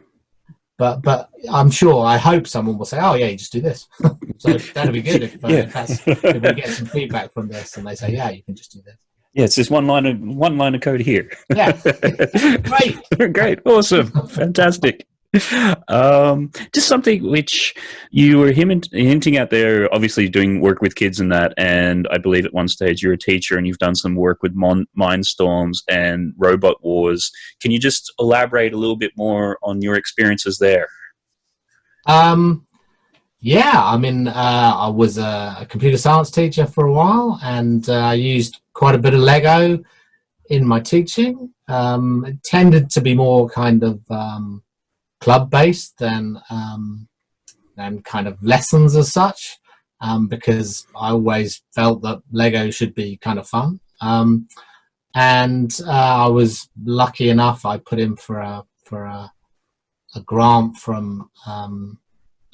But but I'm sure I hope someone will say, oh yeah, you just do this. <laughs> so that'd be good if, uh, <laughs> yeah. if, if we get some feedback from this and they say, yeah, you can just do this. Yeah, it's just one line of one line of code here. Yeah, <laughs> great, great, awesome, fantastic um, just something which you were hinting at there, obviously doing work with kids and that, and I believe at one stage you're a teacher and you've done some work with Mindstorms and Robot Wars. Can you just elaborate a little bit more on your experiences there? Um, yeah, I mean, uh, I was a, computer science teacher for a while and uh, I used quite a bit of Lego in my teaching. Um, it tended to be more kind of um, club based than um, than kind of lessons as such um, because I always felt that Lego should be kind of fun. Um, and uh, I was lucky enough I put in for a for a, a grant from um,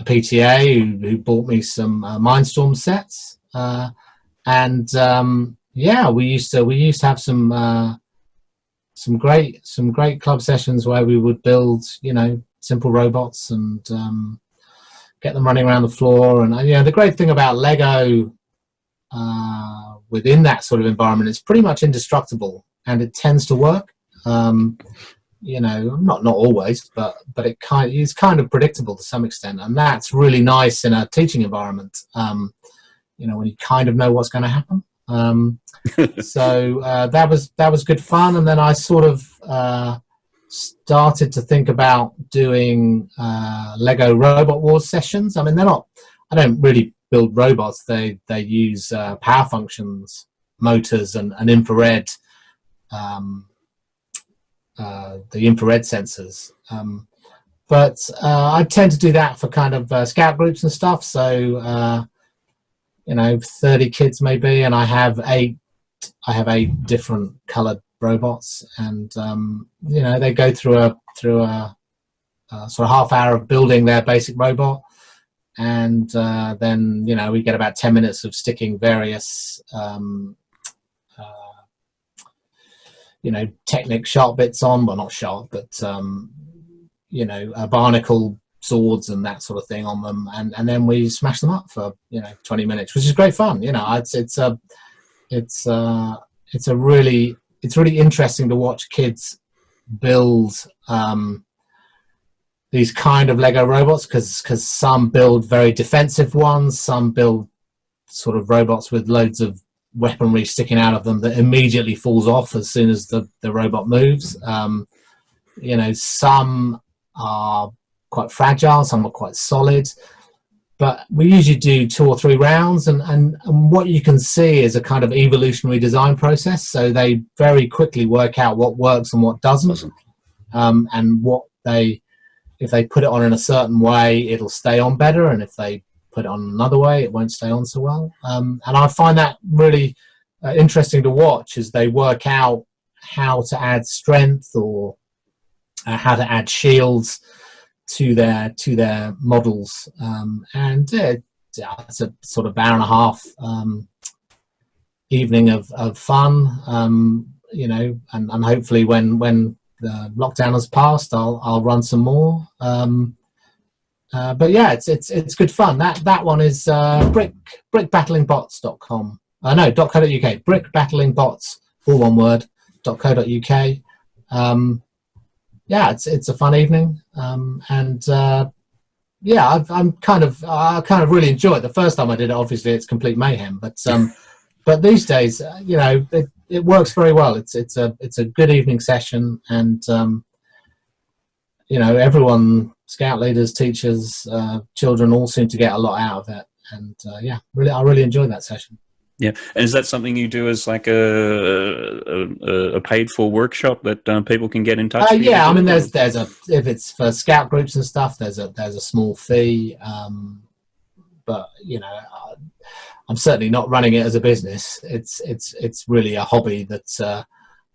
a PTA who, who, bought me some uh, Mindstorm sets. Uh, and um, yeah, we used to we used to have some uh, some great some great club sessions where we would build you know simple robots and um, get them running around the floor. And you know, the great thing about Lego uh, within that sort of environment is pretty much indestructible, and it tends to work. Um, you know, not not always, but but it kind of, is kind of predictable to some extent, and that's really nice in a teaching environment. Um, you know, when you kind of know what's going to happen. Um, <laughs> so uh, that was that was good fun, and then I sort of uh, started to think about doing uh, Lego Robot Wars sessions. I mean, they're not. I don't really build robots. They they use uh, power functions, motors, and, and infrared. Um, uh, the infrared sensors. Um, but uh, I tend to do that for kind of uh, scout groups and stuff. So uh, you know, 30 kids maybe, and I have eight. I have eight different colored robots, and um, you know they go through a through a, a, sort of half hour of building their basic robot, and uh, then you know we get about ten minutes of sticking various um, uh, you know Technic sharp bits on, well not sharp, but um, you know a barnacle swords and that sort of thing on them, and and then we smash them up for you know 20 minutes, which is great fun. You know, it's it's a it's uh it's a really it's really interesting to watch kids build um, these kind of Lego robots because because some build very defensive ones, some build sort of robots with loads of weaponry sticking out of them that immediately falls off as soon as the, the robot moves. Um, you know, some are quite fragile, some are quite solid, but we usually do two or three rounds and, and, and what you can see is a kind of evolutionary design process. So they very quickly work out what works and what doesn't um, and what they, if they put it on in a certain way, it'll stay on better. And if they put it on another way, it won't stay on so well. Um, and I find that really uh, interesting to watch as they work out how to add strength or uh, how to add shields to their to their models. Um, and uh, it's a sort of hour and a half um, evening of, of fun, um, you know, and, and hopefully when when the lockdown has passed, I'll I'll run some more. Um, uh, but yeah, it's it's it's good fun. That that one is uh, brick brickbattlingbots.com. Uh, no, .co.uk. Brickbattlingbots, all one word. .co.uk. Um, yeah, it's it's a fun evening, um, and uh, yeah, I've, I'm kind of I kind of really enjoy it. The first time I did it, obviously, it's complete mayhem, but um, <laughs> but these days, uh, you know, it, it works very well. It's it's a it's a good evening session, and um, you know, everyone scout leaders, teachers, uh, children all seem to get a lot out of it. And uh, yeah, really, I really enjoyed that session. Yeah, and is that something you do as like a a, a paid for workshop that um, people can get in touch? Uh, yeah, I mean, there's there's a if it's for scout groups and stuff, there's a there's a small fee, um, but you know, I'm certainly not running it as a business. It's it's it's really a hobby that uh,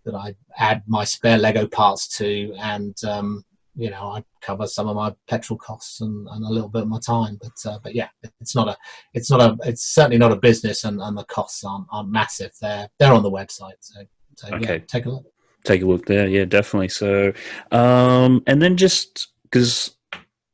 that I add my spare Lego parts to, and um, you know, I cover some of my petrol costs and, and a little bit of my time. But uh, but yeah, it's not a it's not a it's certainly not a business, and, and the costs aren't, aren't massive. They're they're on the website. So, so okay, yeah, take a look. Take a look there. Yeah, definitely. So, um, and then just because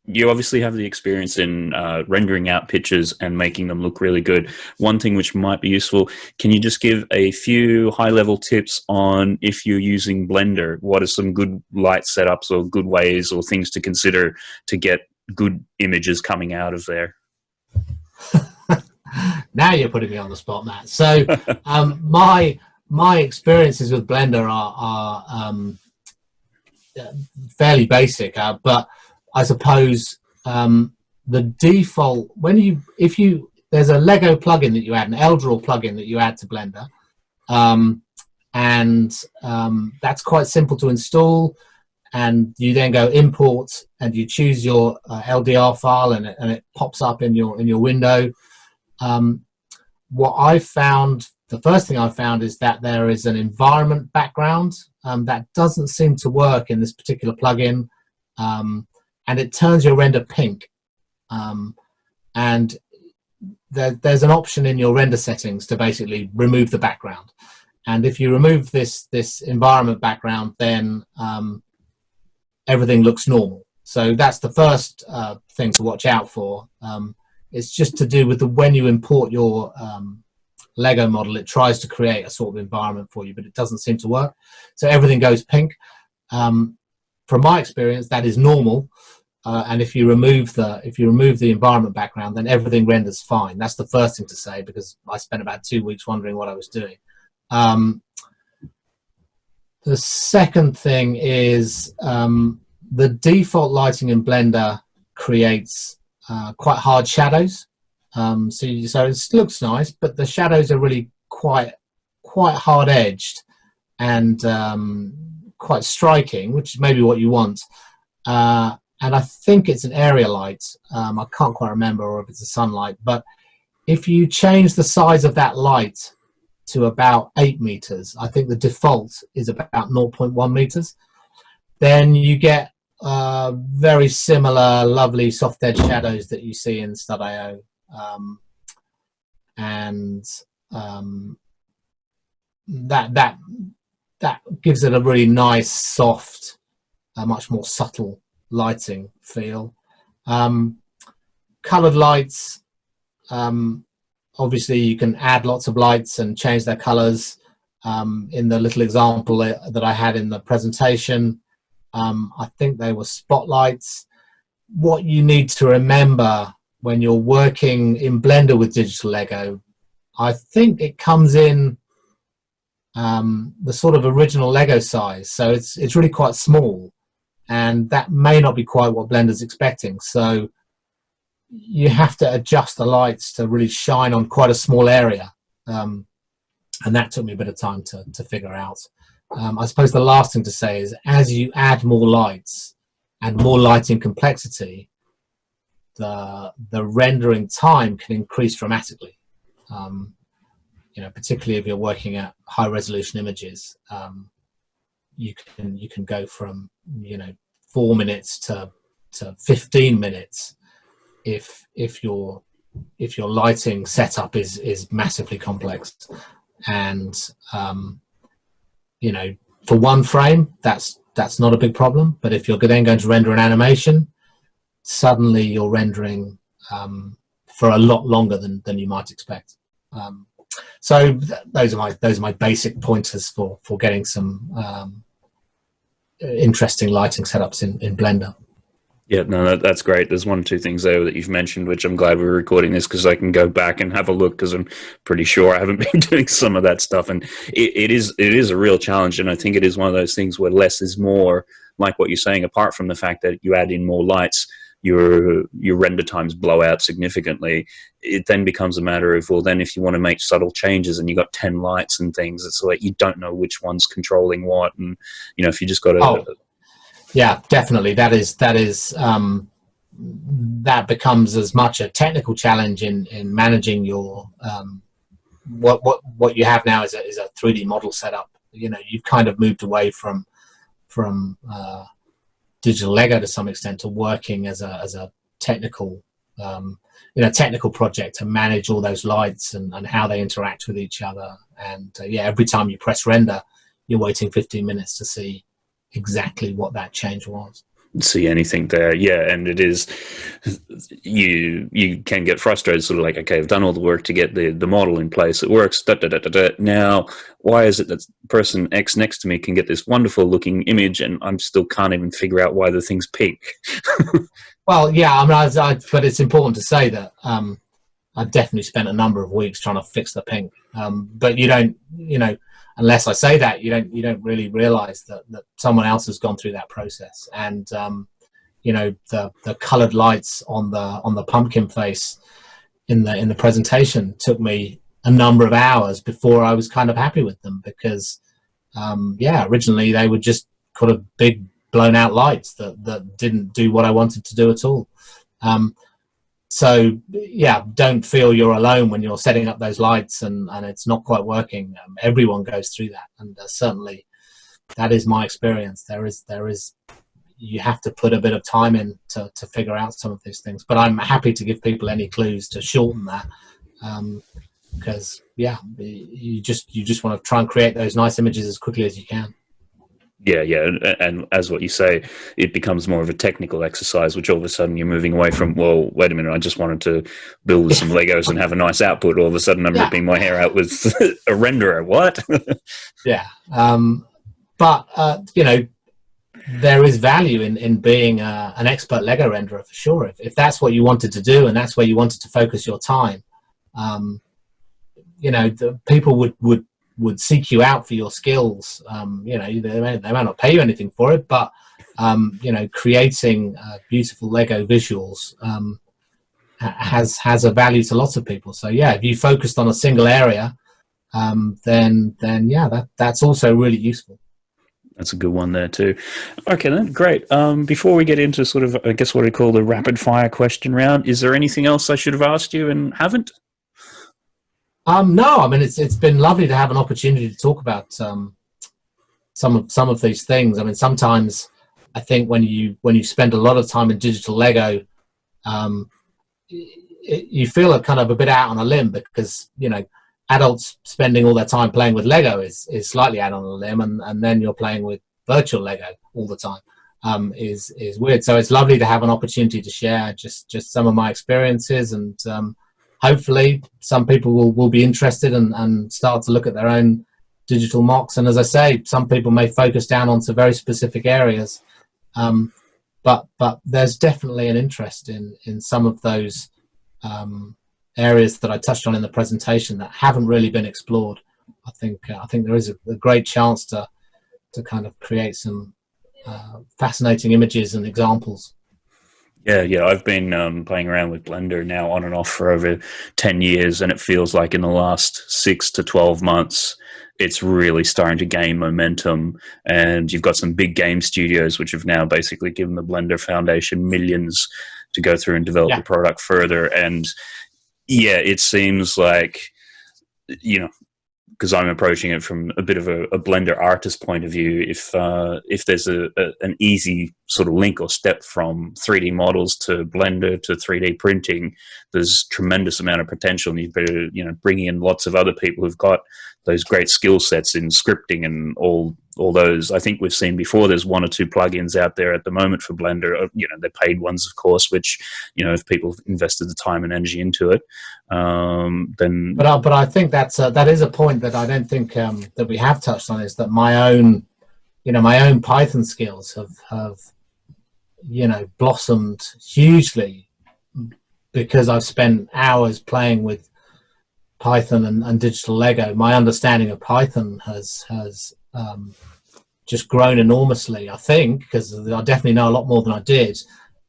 you obviously have the experience in uh, rendering out pictures and making them look really good. One thing which might be useful, can you just give a few high level tips on if you're using Blender? What are some good light setups or good ways or things to consider to get good images coming out of there? <laughs> now you're putting me on the spot, Matt. So <laughs> um, my my experiences with Blender are, are um, fairly basic, uh, but I suppose um, the default when you if you there's a Lego plugin that you add, an LDraw plugin that you add to Blender, um, and um, that's quite simple to install. And you then go import, and you choose your uh, LDR file, and it, and it pops up in your in your window. Um, what I found, the first thing I found is that there is an environment background um, that doesn't seem to work in this particular plugin. Um, and it turns your render pink. Um, and there, there's an option in your render settings to basically remove the background. And if you remove this, this environment background, then um, everything looks normal. So that's the first uh, thing to watch out for. Um, it's just to do with the when you import your um, Lego model, it tries to create a sort of environment for you, but it doesn't seem to work. So everything goes pink. Um, from my experience, that is normal. Uh, and if you remove the if you remove the environment background, then everything renders fine. That's the first thing to say because I spent about two weeks wondering what I was doing. Um, the second thing is um, the default lighting in Blender creates uh, quite hard shadows. Um, so, you, so it looks nice, but the shadows are really quite quite hard edged and um, quite striking, which is maybe what you want. Uh, and I think it's an area light. Um, I can't quite remember, or if it's a sunlight. But if you change the size of that light to about eight meters, I think the default is about 0.1 meters, then you get uh, very similar, lovely soft edge shadows that you see in Stud.io. Um, and um, that that that gives it a really nice, soft, uh, much more subtle lighting feel. Um, colored lights, um, obviously you can add lots of lights and change their colors. Um, in the little example that I had in the presentation, um, I think they were spotlights. What you need to remember when you're working in Blender with digital Lego, I think it comes in um, the sort of original Lego size. So it's, it's really quite small and that may not be quite what Blender's expecting. So you have to adjust the lights to really shine on quite a small area. Um, and that took me a bit of time to, to figure out. Um, I suppose the last thing to say is as you add more lights and more lighting complexity, the, the rendering time can increase dramatically. Um, you know, particularly if you're working at high resolution images, um, you can you can go from you know four minutes to to 15 minutes if if your if your lighting setup is is massively complex. And um, you know for one frame that's that's not a big problem. But if you're then going to render an animation suddenly you're rendering um, for a lot longer than than you might expect. Um, so th those are my those are my basic pointers for for getting some um, interesting lighting setups in in Blender. Yeah, no, that, that's great. There's one or two things there that you've mentioned, which I'm glad we're recording this because I can go back and have a look because I'm pretty sure I haven't <laughs> been doing some of that stuff, and it, it is it is a real challenge, and I think it is one of those things where less is more. Like what you're saying, apart from the fact that you add in more lights, your your render times blow out significantly. It then becomes a matter of well, then if you want to make subtle changes and you've got ten lights and things, it's like you don't know which one's controlling what, and you know if you just got to oh yeah, definitely. That is that is um, that becomes as much a technical challenge in in managing your um, what what what you have now is a is a 3D model setup. You know, you've kind of moved away from from uh, digital Lego to some extent to working as a as a technical um, you know technical project to manage all those lights and, and how they interact with each other. And uh, yeah, every time you press render, you're waiting 15 minutes to see exactly what that change was see anything there. Yeah and it is you you can get frustrated sort of like okay i've done all the work to get the the model in place it works da, da, da, da, da. now why is it that person x next to me can get this wonderful looking image and i'm still can't even figure out why the thing's pink? <laughs> Well yeah i mean I, I, but it's important to say that um i've definitely spent a number of weeks trying to fix the pink. Um but you don't you know unless I say that, you don't you don't really realize that, that someone else has gone through that process. And um, you know the the colored lights on the on the pumpkin face in the in the presentation took me a number of hours before I was kind of happy with them because um, yeah, originally they were just kind of big blown out lights that that didn't do what I wanted to do at all. Um, so yeah don't feel you're alone when you're setting up those lights and and it's not quite working. Um, everyone goes through that. And uh, certainly that is my experience. There is there is you have to put a bit of time in to, to figure out some of these things. But i'm happy to give people any clues to shorten that um, because yeah you just you just want to try and create those nice images as quickly as you can yeah, yeah, and, and, as what you say, it becomes more of a technical exercise, which all of a sudden you're moving away from. Well, wait a minute, I just wanted to build some Legos and have a nice output. All of a sudden, I'm yeah. ripping my hair out with <laughs> a renderer. What? <laughs> yeah, um, but uh, you know, there is value in in being uh, an expert Lego renderer for sure. If if that's what you wanted to do and that's where you wanted to focus your time, um, you know, the people would would would seek you out for your skills. Um, you know, they may, they may not pay you anything for it, but um, you know, creating uh, beautiful Lego visuals um, has has a value to lots of people. So yeah, if you focused on a single area, um, then then yeah, that that's also really useful. That's a good one there too. Okay, then great. Um, before we get into sort of, I guess what I call the rapid fire question round, is there anything else I should have asked you and haven't? Um, no, I mean it's it's been lovely to have an opportunity to talk about um, some of some of these things. I mean, sometimes I think when you when you spend a lot of time in digital Lego, um, it, you feel a kind of a bit out on a limb because you know adults spending all their time playing with Lego is is slightly out on a limb, and and then you're playing with virtual Lego all the time. um, is is weird. So it's lovely to have an opportunity to share just just some of my experiences, and um, hopefully some people will will be interested and and start to look at their own digital MOCs. And as I say, some people may focus down onto very specific areas, um, but but there's definitely an interest in in some of those um, areas that I touched on in the presentation that haven't really been explored. I think uh, I think there is a, a, great chance to to kind of create some uh, fascinating images and examples. Yeah, yeah, I've been um, playing around with Blender now on and off for over 10 years, and it feels like in the last six to 12 months, it's really starting to gain momentum. And you've got some big game studios which have now basically given the Blender Foundation millions to go through and develop yeah. the product further. And yeah, it seems like, you know, because I'm approaching it from a bit of a, a blender artist point of view. If uh, if there's a, a, an easy sort of link or step from 3D models to Blender to 3D printing, there's tremendous amount of potential, and you better you know bring in lots of other people who've got those great skill sets in scripting and all all those. I think we've seen before. There's one or two plugins out there at the moment for Blender. Uh, you know, they're paid ones, of course, which you know if people invested the time and energy into it, um, then. But uh, but I think that's uh, that is a point that I don't think um, that we have touched on is that my own, you know, my own Python skills have have, you know, blossomed hugely because I've spent hours playing with Python and, and digital Lego. My understanding of Python has has um, just grown enormously, I think, because I definitely know a lot more than I did.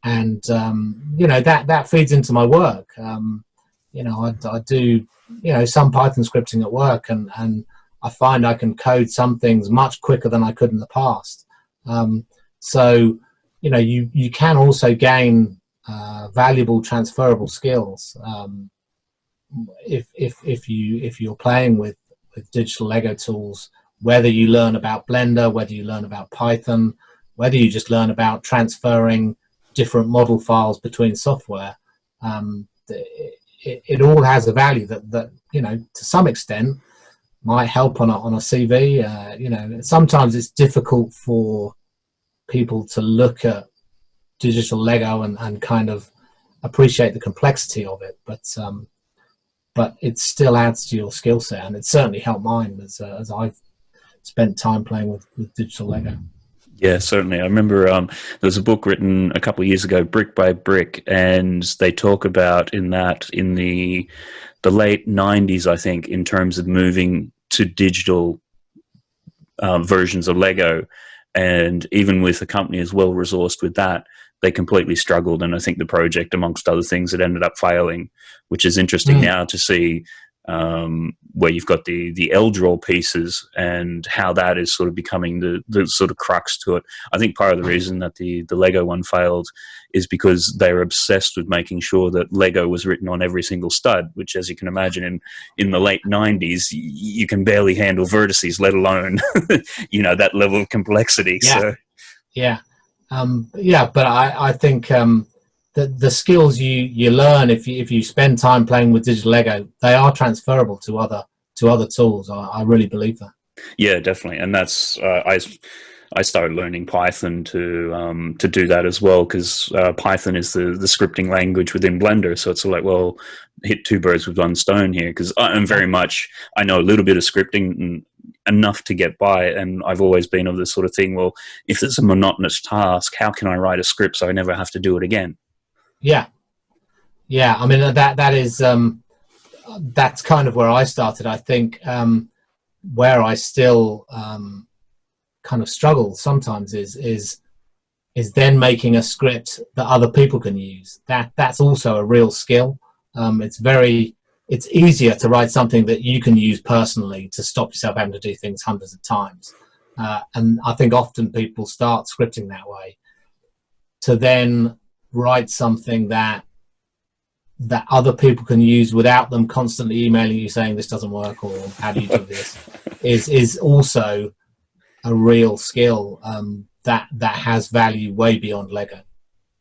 And, um, you know, that, that feeds into my work. Um, you know, I, I, do, you know, some Python scripting at work and, and I find I can code some things much quicker than I could in the past. Um, so, you know, you, you can also gain uh, valuable transferable skills um, if, if, if, you, if you're playing with, with digital Lego tools whether you learn about Blender, whether you learn about Python, whether you just learn about transferring different model files between software, um, it, it, all has a value that, that, you know, to some extent might help on a, on a CV. Uh, you know, sometimes it's difficult for people to look at digital Lego and, and kind of appreciate the complexity of it, but um, but it still adds to your skill set, and it certainly helped mine as, uh, as I've spent time playing with, with digital Lego. Yeah, certainly. I remember um, there was a book written a couple of years ago, Brick by Brick, and they talk about in that in the the late '90s, I think, in terms of moving to digital uh, versions of Lego, and even with a company as well resourced with that, they completely struggled. And I think the project, amongst other things, it ended up failing, which is interesting mm. now to see um, where you've got the the LDraw pieces and how that is sort of becoming the, the sort of crux to it. I think part of the reason that the, the Lego one failed is because they were obsessed with making sure that Lego was written on every single stud, which as you can imagine in, in the late 90s, you can barely handle vertices, let alone, <laughs> you know, that level of complexity. Yeah. So. Yeah. Um, yeah, but I, I think um, the, the skills you, you learn if you, if you spend time playing with digital Lego, they are transferable to other to other tools. I, I really believe that. Yeah, definitely, and that's uh, I. I started learning Python to um, to do that as well because uh, Python is the the scripting language within Blender. So it's like, well, hit two birds with one stone here because I'm very much I know a little bit of scripting and enough to get by, and I've always been of this sort of thing. Well, if it's a monotonous task, how can I write a script so I never have to do it again? Yeah, yeah. I mean that that is um, that's kind of where I started. I think um, where I still um, kind of struggle sometimes is is is then making a script that other people can use. That that's also a real skill. Um, it's very it's easier to write something that you can use personally to stop yourself having to do things hundreds of times. Uh, and I think often people start scripting that way to then write something that that other people can use without them constantly emailing you saying this doesn't work or how do you do this <laughs> is is also a real skill um, that that has value way beyond Lego.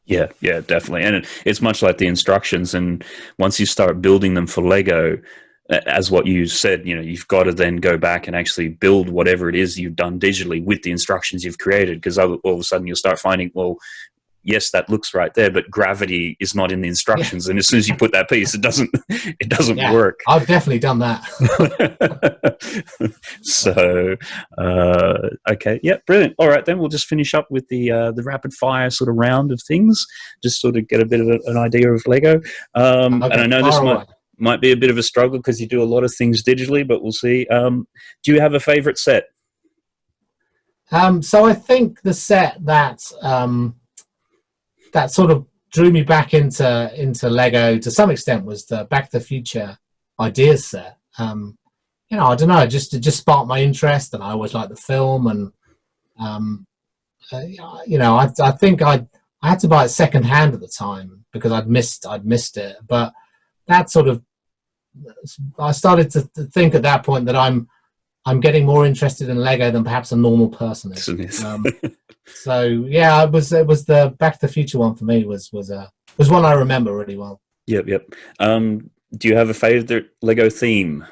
Yeah, yeah, definitely, and it's much like the instructions. And once you start building them for Lego, as what you said, you know, you've got to then go back and actually build whatever it is you've done digitally with the instructions you've created. Because all of a sudden you'll start finding, well, yes, that looks right there, but gravity is not in the instructions. Yeah. And as soon as you put that piece, it doesn't, <laughs> it doesn't yeah, work. I've definitely done that. <laughs> so, uh, okay. Yeah, brilliant. All right, then we'll just finish up with the, uh, the rapid fire sort of round of things, just sort of get a bit of a, an idea of Lego. Um, okay, and I know this might, might be a bit of a struggle because you do a lot of things digitally, but we'll see. Um, do you have a favorite set? Um, so I think the set that, um, that sort of drew me back into into Lego to some extent was the Back to the Future ideas set. Um, you know, I don't know, just it just sparked my interest, and I always liked the film, and um, uh, you know, I I think I I had to buy it second hand at the time because I'd missed I'd missed it, but that sort of I started to, to think at that point that I'm I'm getting more interested in Lego than perhaps a normal person is. Um, <laughs> so yeah, it was it was the Back to the Future one for me was was a uh, was one I remember really well. Yep, yep. Um, do you have a favorite Lego theme?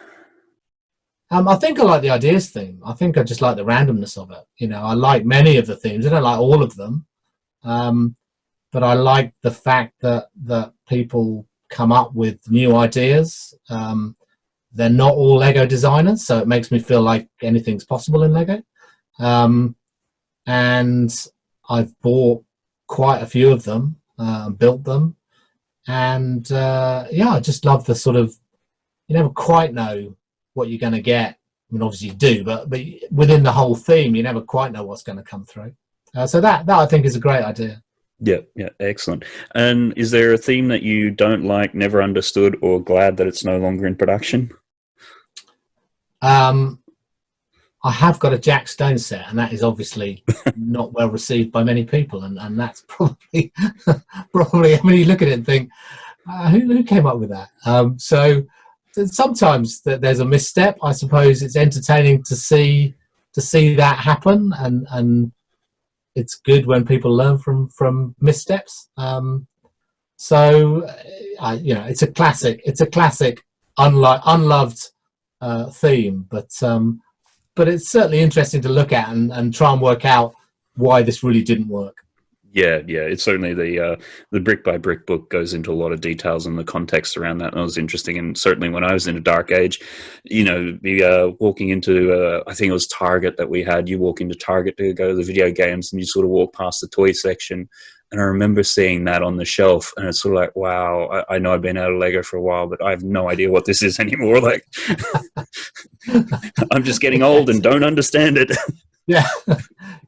Um, I think I like the ideas theme. I think I just like the randomness of it. You know, I like many of the themes. I don't like all of them, um, but I like the fact that that people come up with new ideas. Um, they're not all Lego designers, so it makes me feel like anything's possible in Lego. Um, and I've bought quite a few of them, uh, built them, and uh, yeah, I just love the sort of you never quite know what you're going to get. I mean, obviously you do, but but within the whole theme, you never quite know what's going to come through. Uh, so that that I think is a great idea. Yeah, yeah, excellent. And is there a theme that you don't like, never understood, or glad that it's no longer in production? Um, I have got a Jack Stone set, and that is obviously <laughs> not well received by many people, and, and that's <laughs> probably probably. I mean, you look at it and think, uh, who, who came up with that? Um, so sometimes that there's a misstep. I suppose it's entertaining to see to see that happen, and and it's good when people learn from from missteps. Um, so, uh, you know, it's a classic. It's a classic, unlo unloved uh, theme, but um, but it's certainly interesting to look at and, and try and work out why this really didn't work. Yeah, yeah, it's certainly the uh, the brick by brick book goes into a lot of details and the context around that. And it was interesting, and certainly when I was in a dark age, you know, the uh, walking into uh, I think it was Target that we had. You walk into Target to go to the video games, and you sort of walk past the toy section. And I remember seeing that on the shelf, and it's sort of like, wow, I, I know I've been out of Lego for a while, but I have no idea what this is <laughs> anymore. Like, <laughs> I'm just getting old and don't understand it. <laughs> yeah,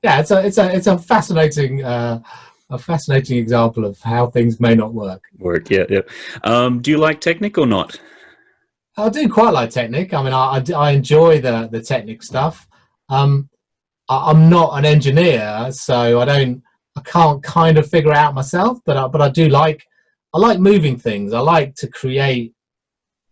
yeah. It's a it's a it's a fascinating uh, a fascinating example of how things may not work. Work, yeah, yeah. Um, do you like Technic or not? I do quite like Technic. I mean, I, I, I enjoy the the Technic stuff. Um, I, am not an engineer, so I don't I can't kind of figure out myself. But I, but I do like I like moving things. I like to create.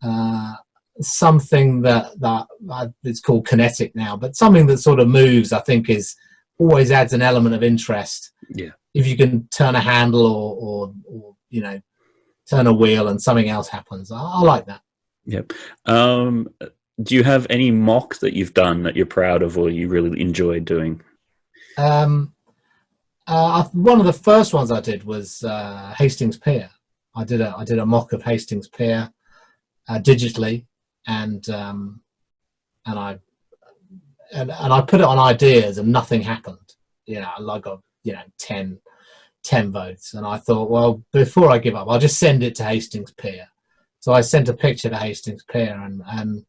Uh, something that that uh, it's called kinetic now, but something that sort of moves, I think, is always adds an element of interest. Yeah. If you can turn a handle or, or, or you know, turn a wheel and something else happens, I, I like that. Yep. Um, do you have any MOC that you've done that you're proud of or you really enjoyed doing? Um, uh, one of the first ones I did was uh, Hastings Pier. I did a I did a MOC of Hastings Pier uh, digitally, and um, and I and, and I put it on ideas and nothing happened. You know, I got you know 10, 10 votes, and I thought, well, before I give up, I'll just send it to Hastings Pier. So I sent a picture to Hastings Pier, and, and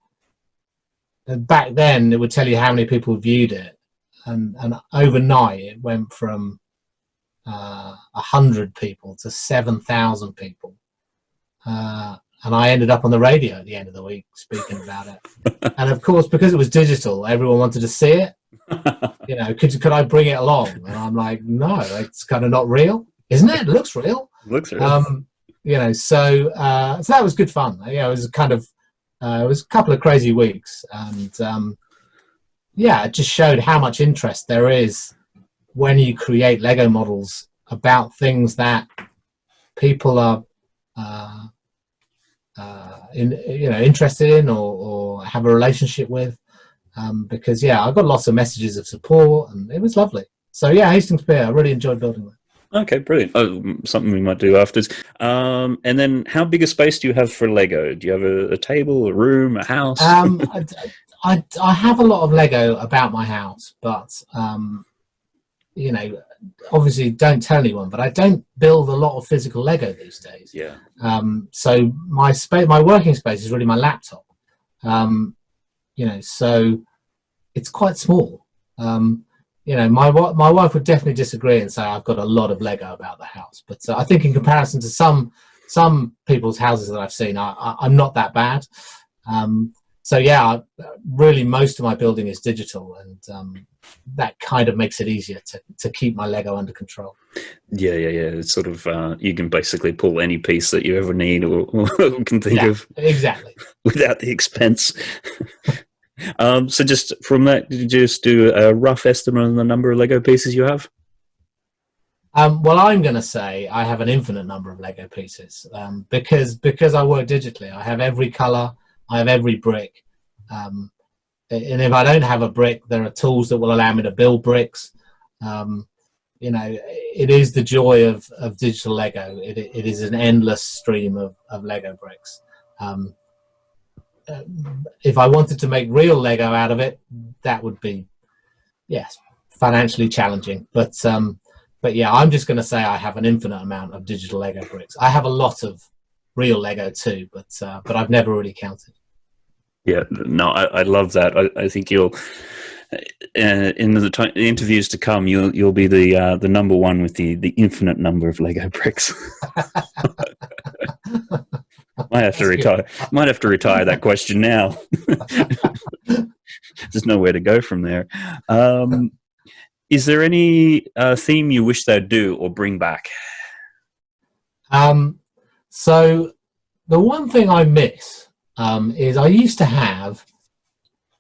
and back then it would tell you how many people viewed it, and and overnight it went from uh, a uh, hundred people to seven thousand people. Uh, and I ended up on the radio at the end of the week speaking about it. <laughs> and of course, because it was digital, everyone wanted to see it. <laughs> you know, could could I bring it along? And I'm like, no, it's kind of not real, isn't it? It looks real. looks real. Um, you know, so uh, so that was good fun. You know, it was kind of uh, it was a couple of crazy weeks, and um, yeah, it just showed how much interest there is when you create Lego models about things that people are uh, uh, in, you know, interested in or, or have a relationship with. Um, because yeah, I got lots of messages of support, and it was lovely. So yeah, Hastings Pier, I really enjoyed building that. Okay, brilliant. Oh, something we might do afterwards. Um, and then, how big a space do you have for Lego? Do you have a, a table, a room, a house? Um, I, I, I, have a lot of Lego about my house, but um, you know, obviously, don't tell anyone. But I don't build a lot of physical Lego these days. Yeah. Um, so my space, my working space is really my laptop. Um, you know, so it's quite small. Um, you know, my my wife would definitely disagree and say I've got a lot of Lego about the house. But uh, I think in comparison to some some people's houses that I've seen, I, am not that bad. Um, so yeah, really, most of my building is digital, and um, that kind of makes it easier to to keep my Lego under control. Yeah, yeah, yeah. It's sort of uh, you can basically pull any piece that you ever need or, or <laughs> can think yeah, of exactly <laughs> without the expense. <laughs> Um, so just from that, did you just do a rough estimate on the number of Lego pieces you have? Um, well, I'm going to say I have an infinite number of Lego pieces um, because because I work digitally. I have every color, I have every brick, um, and if I don't have a brick, there are tools that will allow me to build bricks. Um, you know, it is the joy of, of digital Lego. It, it is an endless stream of, of Lego bricks. Um, uh, if I wanted to make real Lego out of it, that would be, yes, financially challenging. But um, but yeah, I'm just going to say I have an infinite amount of digital Lego bricks. I have a lot of real Lego too, but uh, but I've never really counted. Yeah, no, I, I love that. I, I think you'll. Uh, in the, the, interviews to come, you'll you'll be the uh, the number one with the the infinite number of Lego bricks. <laughs> Might have to retire. Might have to retire that question now. <laughs> There's nowhere to go from there. Um, is there any uh, theme you wish they'd do or bring back? Um, so the one thing I miss um, is I used to have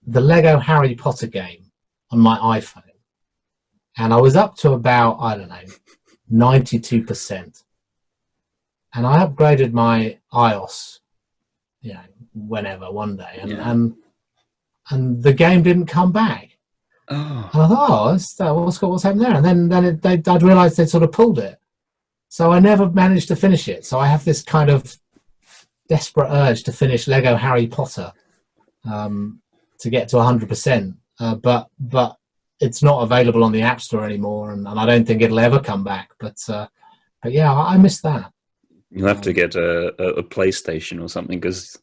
the Lego Harry Potter game on my iPhone, and I was up to about I don't know ninety two percent and I upgraded my iOS, you know, whenever one day, and yeah. and, and the game didn't come back. Oh. And I thought, oh, what's, what's happened there? And then then it, they, I'd realised they'd sort of pulled it, so I never managed to finish it. So I have this kind of desperate urge to finish Lego Harry Potter um, to get to 100%, uh, but but it's not available on the App Store anymore, and, and I don't think it'll ever come back. But uh, but yeah, I, I miss that. You'll have to get a, a, PlayStation or something because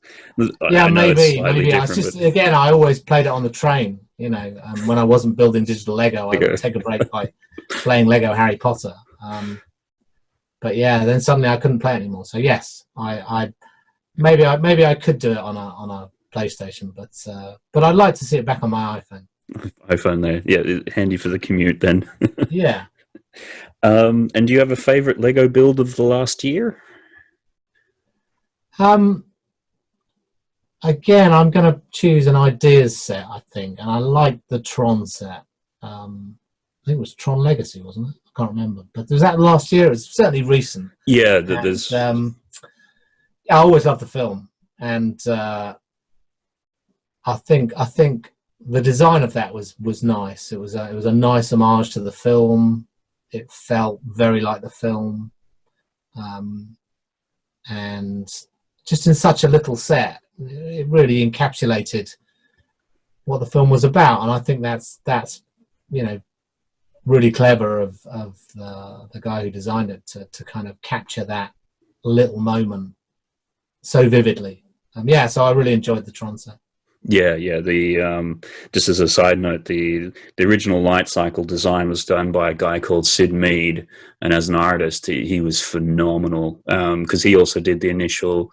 yeah, maybe maybe. I just but... again, I always played it on the train. You know, um, when I wasn't building digital Lego, I would take a break by playing Lego Harry Potter. Um, but yeah, then suddenly I couldn't play anymore. So yes, I, I maybe I maybe I could do it on a on a PlayStation, but uh, but I'd like to see it back on my iPhone. <laughs> iPhone there, yeah, handy for the commute then. <laughs> yeah. Um, and do you have a favorite Lego build of the last year? Um, again, I'm going to choose an ideas set, I think, and I like the Tron set. Um, I think it was Tron Legacy, wasn't it? I can't remember, but was that last year? It's certainly recent. Yeah, there's. um, I always love the film, and uh, I think I think the design of that was was nice. It was a, it was a nice homage to the film. It felt very like the film, um, and just in such a little set, it really encapsulated what the film was about, and I think that's that's you know really clever of of the, the guy who designed it to to kind of capture that little moment so vividly. Um, yeah, so I really enjoyed the Tron set. Yeah, yeah. The um, just as a side note, the the original light cycle design was done by a guy called Syd Mead, and as an artist, he, he was phenomenal because um, he also did the initial.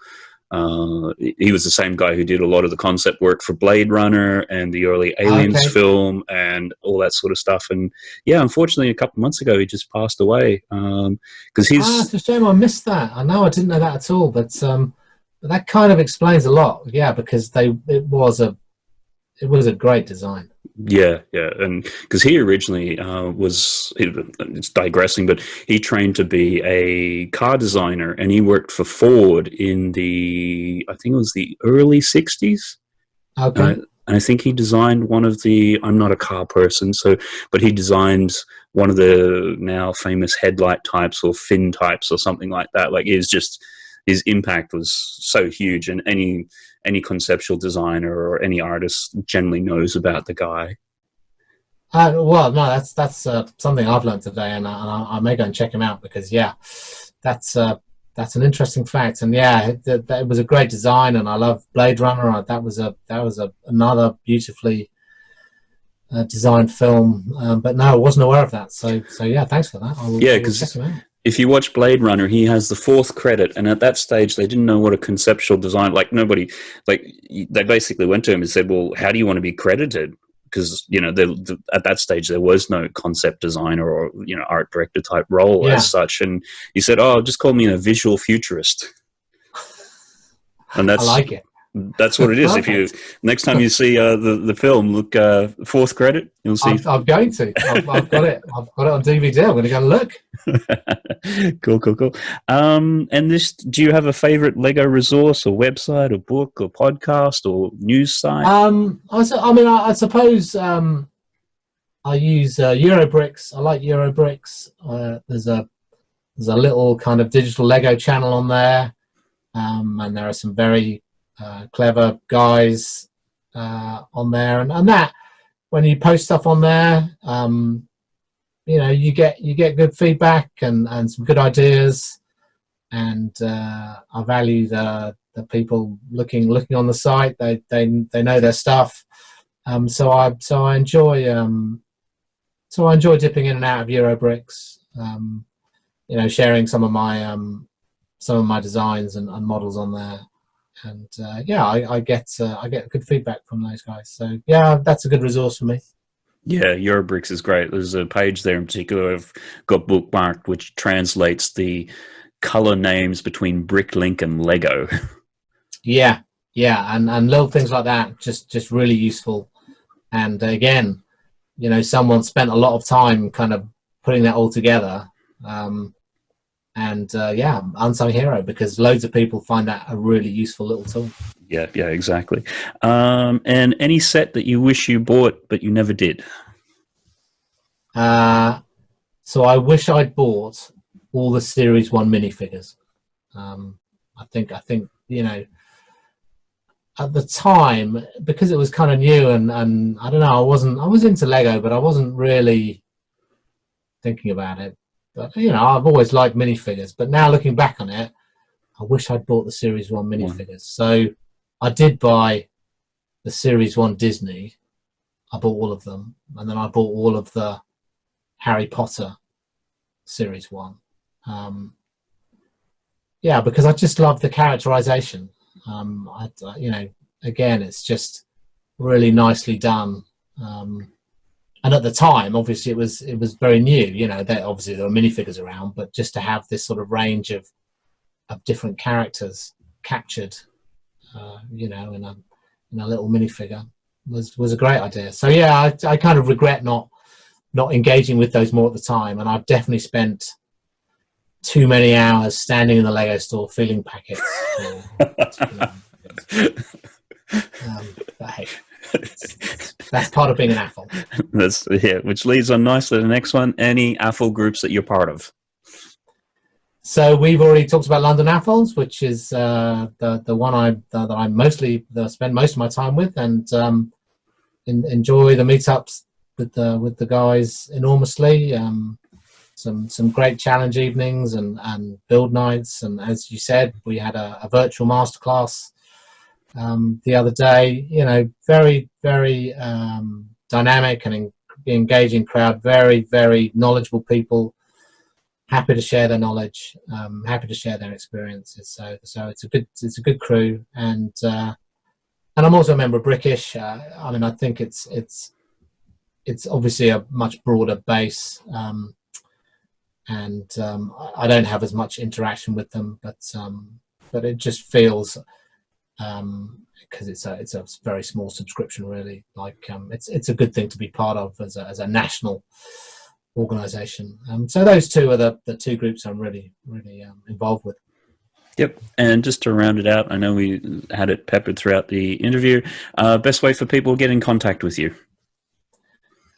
Uh, he was the same guy who did a lot of the concept work for Blade Runner and the early Aliens okay. film and all that sort of stuff. And yeah, unfortunately, a couple of months ago, he just passed away because um, he's. Ah, it's a shame I missed that. I know I didn't know that at all, but. Um but that kind of explains a lot, yeah, because they it was a it was a great design. Yeah, yeah, and because he originally uh, was, it's digressing, but he trained to be a car designer, and he worked for Ford in the, I think it was the early '60s. Okay. Uh, and I think he designed one of the. I'm not a car person, so but he designed one of the now famous headlight types or fin types or something like that. Like is just his impact was so huge, and any any conceptual designer or any artist generally knows about the guy. Uh, well, no, that's that's uh, something I've learned today, and, I, I, may go and check him out because yeah, that's uh, that's an interesting fact, and yeah, it, it, it, was a great design, and I love Blade Runner. That was a that was a another beautifully uh, designed film, um, but no, I wasn't aware of that. So so yeah, thanks for that. Will, yeah, because if you watch Blade Runner, he has the fourth credit, and at that stage, they didn't know what a conceptual design. Like nobody, like they basically went to him and said, "Well, how do you want to be credited?" Because you know, the, at that stage, there was no concept designer or you know art director type role yeah. as such, and he said, "Oh, just call me a visual futurist." And that's I like it that's what it is. if you next time you see uh, the the film, look uh, fourth credit, you'll see. I'm, I'm going to. I've, I've, got it. I've got it on DVD. I'm going to go look. <laughs> cool, cool, cool. Um, and this, do you have a favorite Lego resource or website or book or podcast or news site? Um, I, I mean, I, I suppose um, I use uh, Eurobricks. I like Eurobricks. Uh, there's a there's a little kind of digital Lego channel on there. Um, and there are some very uh, clever guys uh, on there, and, and that when you post stuff on there, um, you know you get you get good feedback and and some good ideas, and uh, I value the the people looking looking on the site. They they they know their stuff, um, so I so I enjoy um, so I enjoy dipping in and out of Eurobricks. Um, you know, sharing some of my um, some of my designs and, and models on there and uh, yeah, I, I get uh, I get good feedback from those guys. So yeah, that's a good resource for me. Yeah, Eurobricks is great. There's a page there in particular I've got bookmarked which translates the color names between Bricklink and Lego. <laughs> yeah, yeah, and and little things like that just just really useful. And again, you know, someone spent a lot of time kind of putting that all together. Um, and uh, yeah, unsung hero because loads of people find that a really useful little tool. Yeah, yeah, exactly. Um, and any set that you wish you bought but you never did? Uh, so I wish I'd bought all the Series One minifigures. Um, I think I think you know at the time because it was kind of new and and I don't know I wasn't I was into Lego but I wasn't really thinking about it but you know, I've always liked minifigures, but now looking back on it, I wish I'd bought the Series One minifigures. So I did buy the Series One Disney. I bought all of them, and then I bought all of the Harry Potter Series One. Um, yeah, because I just love the characterization. Um, I, you know, again, it's just really nicely done. Um, and at the time obviously it was it was very new you know there obviously there were minifigures around but just to have this sort of range of of different characters captured uh, you know in a in a little minifigure was was a great idea. So yeah I, I kind of regret not not engaging with those more at the time. And I've definitely spent too many hours standing in the Lego store filling packets <laughs> um, but hey that's part of being an AFOL. That's yeah, which leads on nicely to the next one. Any AFOL groups that you're part of? So we've already talked about London AFOLs, which is uh, the the one I that I mostly spend most of my time with, and um, in, enjoy the meetups with the with the guys enormously. Um, some some great challenge evenings and and build nights, and as you said, we had a, a virtual masterclass um, the other day. You know, very, very um, dynamic and en engaging crowd, very, very knowledgeable people, happy to share their knowledge, um, happy to share their experiences. So, so it's a good, it's a good crew, and uh, and I'm also a member of Brickish. Uh, I mean, I think it's it's it's obviously a much broader base. Um, and um, I don't have as much interaction with them, but um, but it just feels because it's a it's a very small subscription really like um, it's it's a good thing to be part of as a, as a national organization um, so those two are the, the two groups I'm really really um, involved with Yep, and just to round it out, I know we had it peppered throughout the interview. Uh, best way for people to get in contact with you?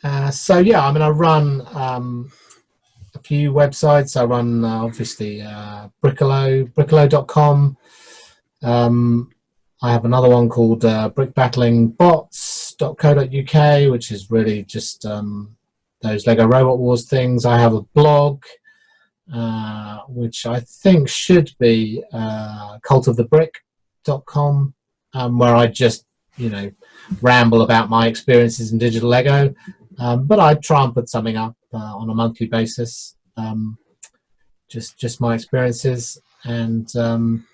Uh, so yeah, I mean, I run um, a few websites. I run uh, obviously uh, Bricolo, bricolo.com. Um, I have another one called uh, brickbattlingbots.co.uk, which is really just um, those Lego Robot Wars things. I have a blog, uh, which I think should be uh, cultofthebrick.com, um, where I just, you know, ramble about my experiences in digital Lego. Um, but I try and put something up uh, on a monthly basis, um, just just my experiences. And um,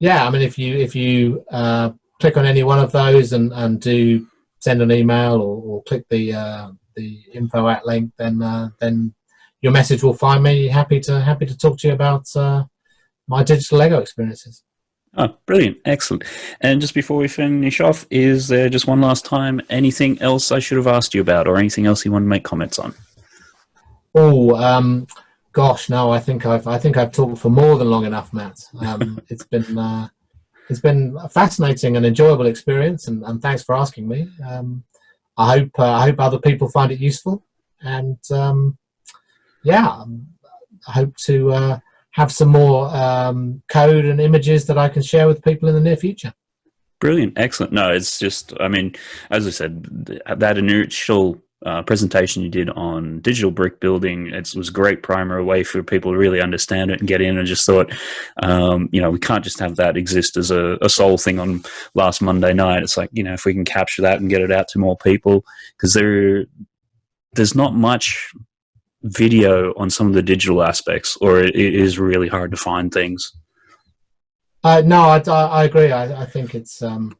yeah, I mean, if you if you uh, click on any one of those and, and do send an email or, or click the uh, the info at link, then uh, then your message will find me. Happy to happy to talk to you about uh, my digital Lego experiences. Oh, brilliant. Excellent. And just before we finish off, is there just one last time anything else I should have asked you about or anything else you want to make comments on? Oh, um, gosh, no, I think I've, I think I've talked for more than long enough, Matt. Um, <laughs> it's been, uh, it's been a fascinating and enjoyable experience and, and thanks for asking me. Um, I hope, uh, I hope other people find it useful and, um, yeah, I hope to, uh, have some more um, code and images that I can share with people in the near future. Brilliant, excellent. No, it's just, I mean, as I said, that initial uh, presentation you did on digital brick building, it was a great primer a way for people to really understand it and get in and just thought, um, you know, we can't just have that exist as a, a sole thing on last Monday night. It's like, you know, if we can capture that and get it out to more people, because there, there's not much video on some of the digital aspects, or it is really hard to find things? Uh, no, I, I agree. I, I, think it's um,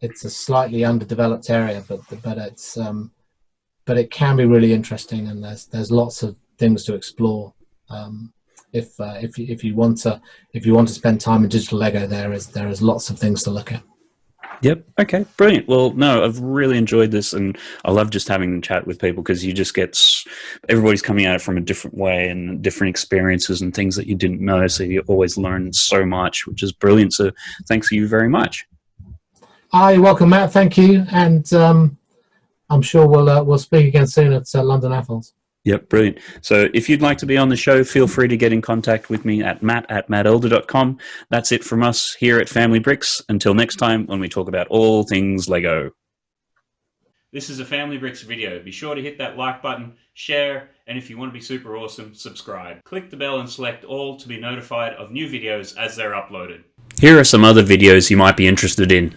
it's a slightly underdeveloped area, but but it's um, but it can be really interesting, and there's there's lots of things to explore. Um, if uh, if you, if you want to if you want to spend time in digital Lego, there is there is lots of things to look at. Yep. Okay. Brilliant. Well, no, I've really enjoyed this, and I love just having a chat with people because you just get everybody's coming at it from a different way and different experiences and things that you didn't know. So you always learn so much, which is brilliant. So thanks you very much. Hi, welcome, Matt. Thank you, and um, I'm sure we'll uh, we'll speak again soon at uh, London AFOLs. Yep, brilliant. So if you'd like to be on the show, feel free to get in contact with me at matt at mattelder.com. That's it from us here at Family Bricks. Until next time when we talk about all things Lego. This is a Family Bricks video. Be sure to hit that like button, share, and if you want to be super awesome, subscribe. Click the bell and select all to be notified of new videos as they're uploaded. Here are some other videos you might be interested in.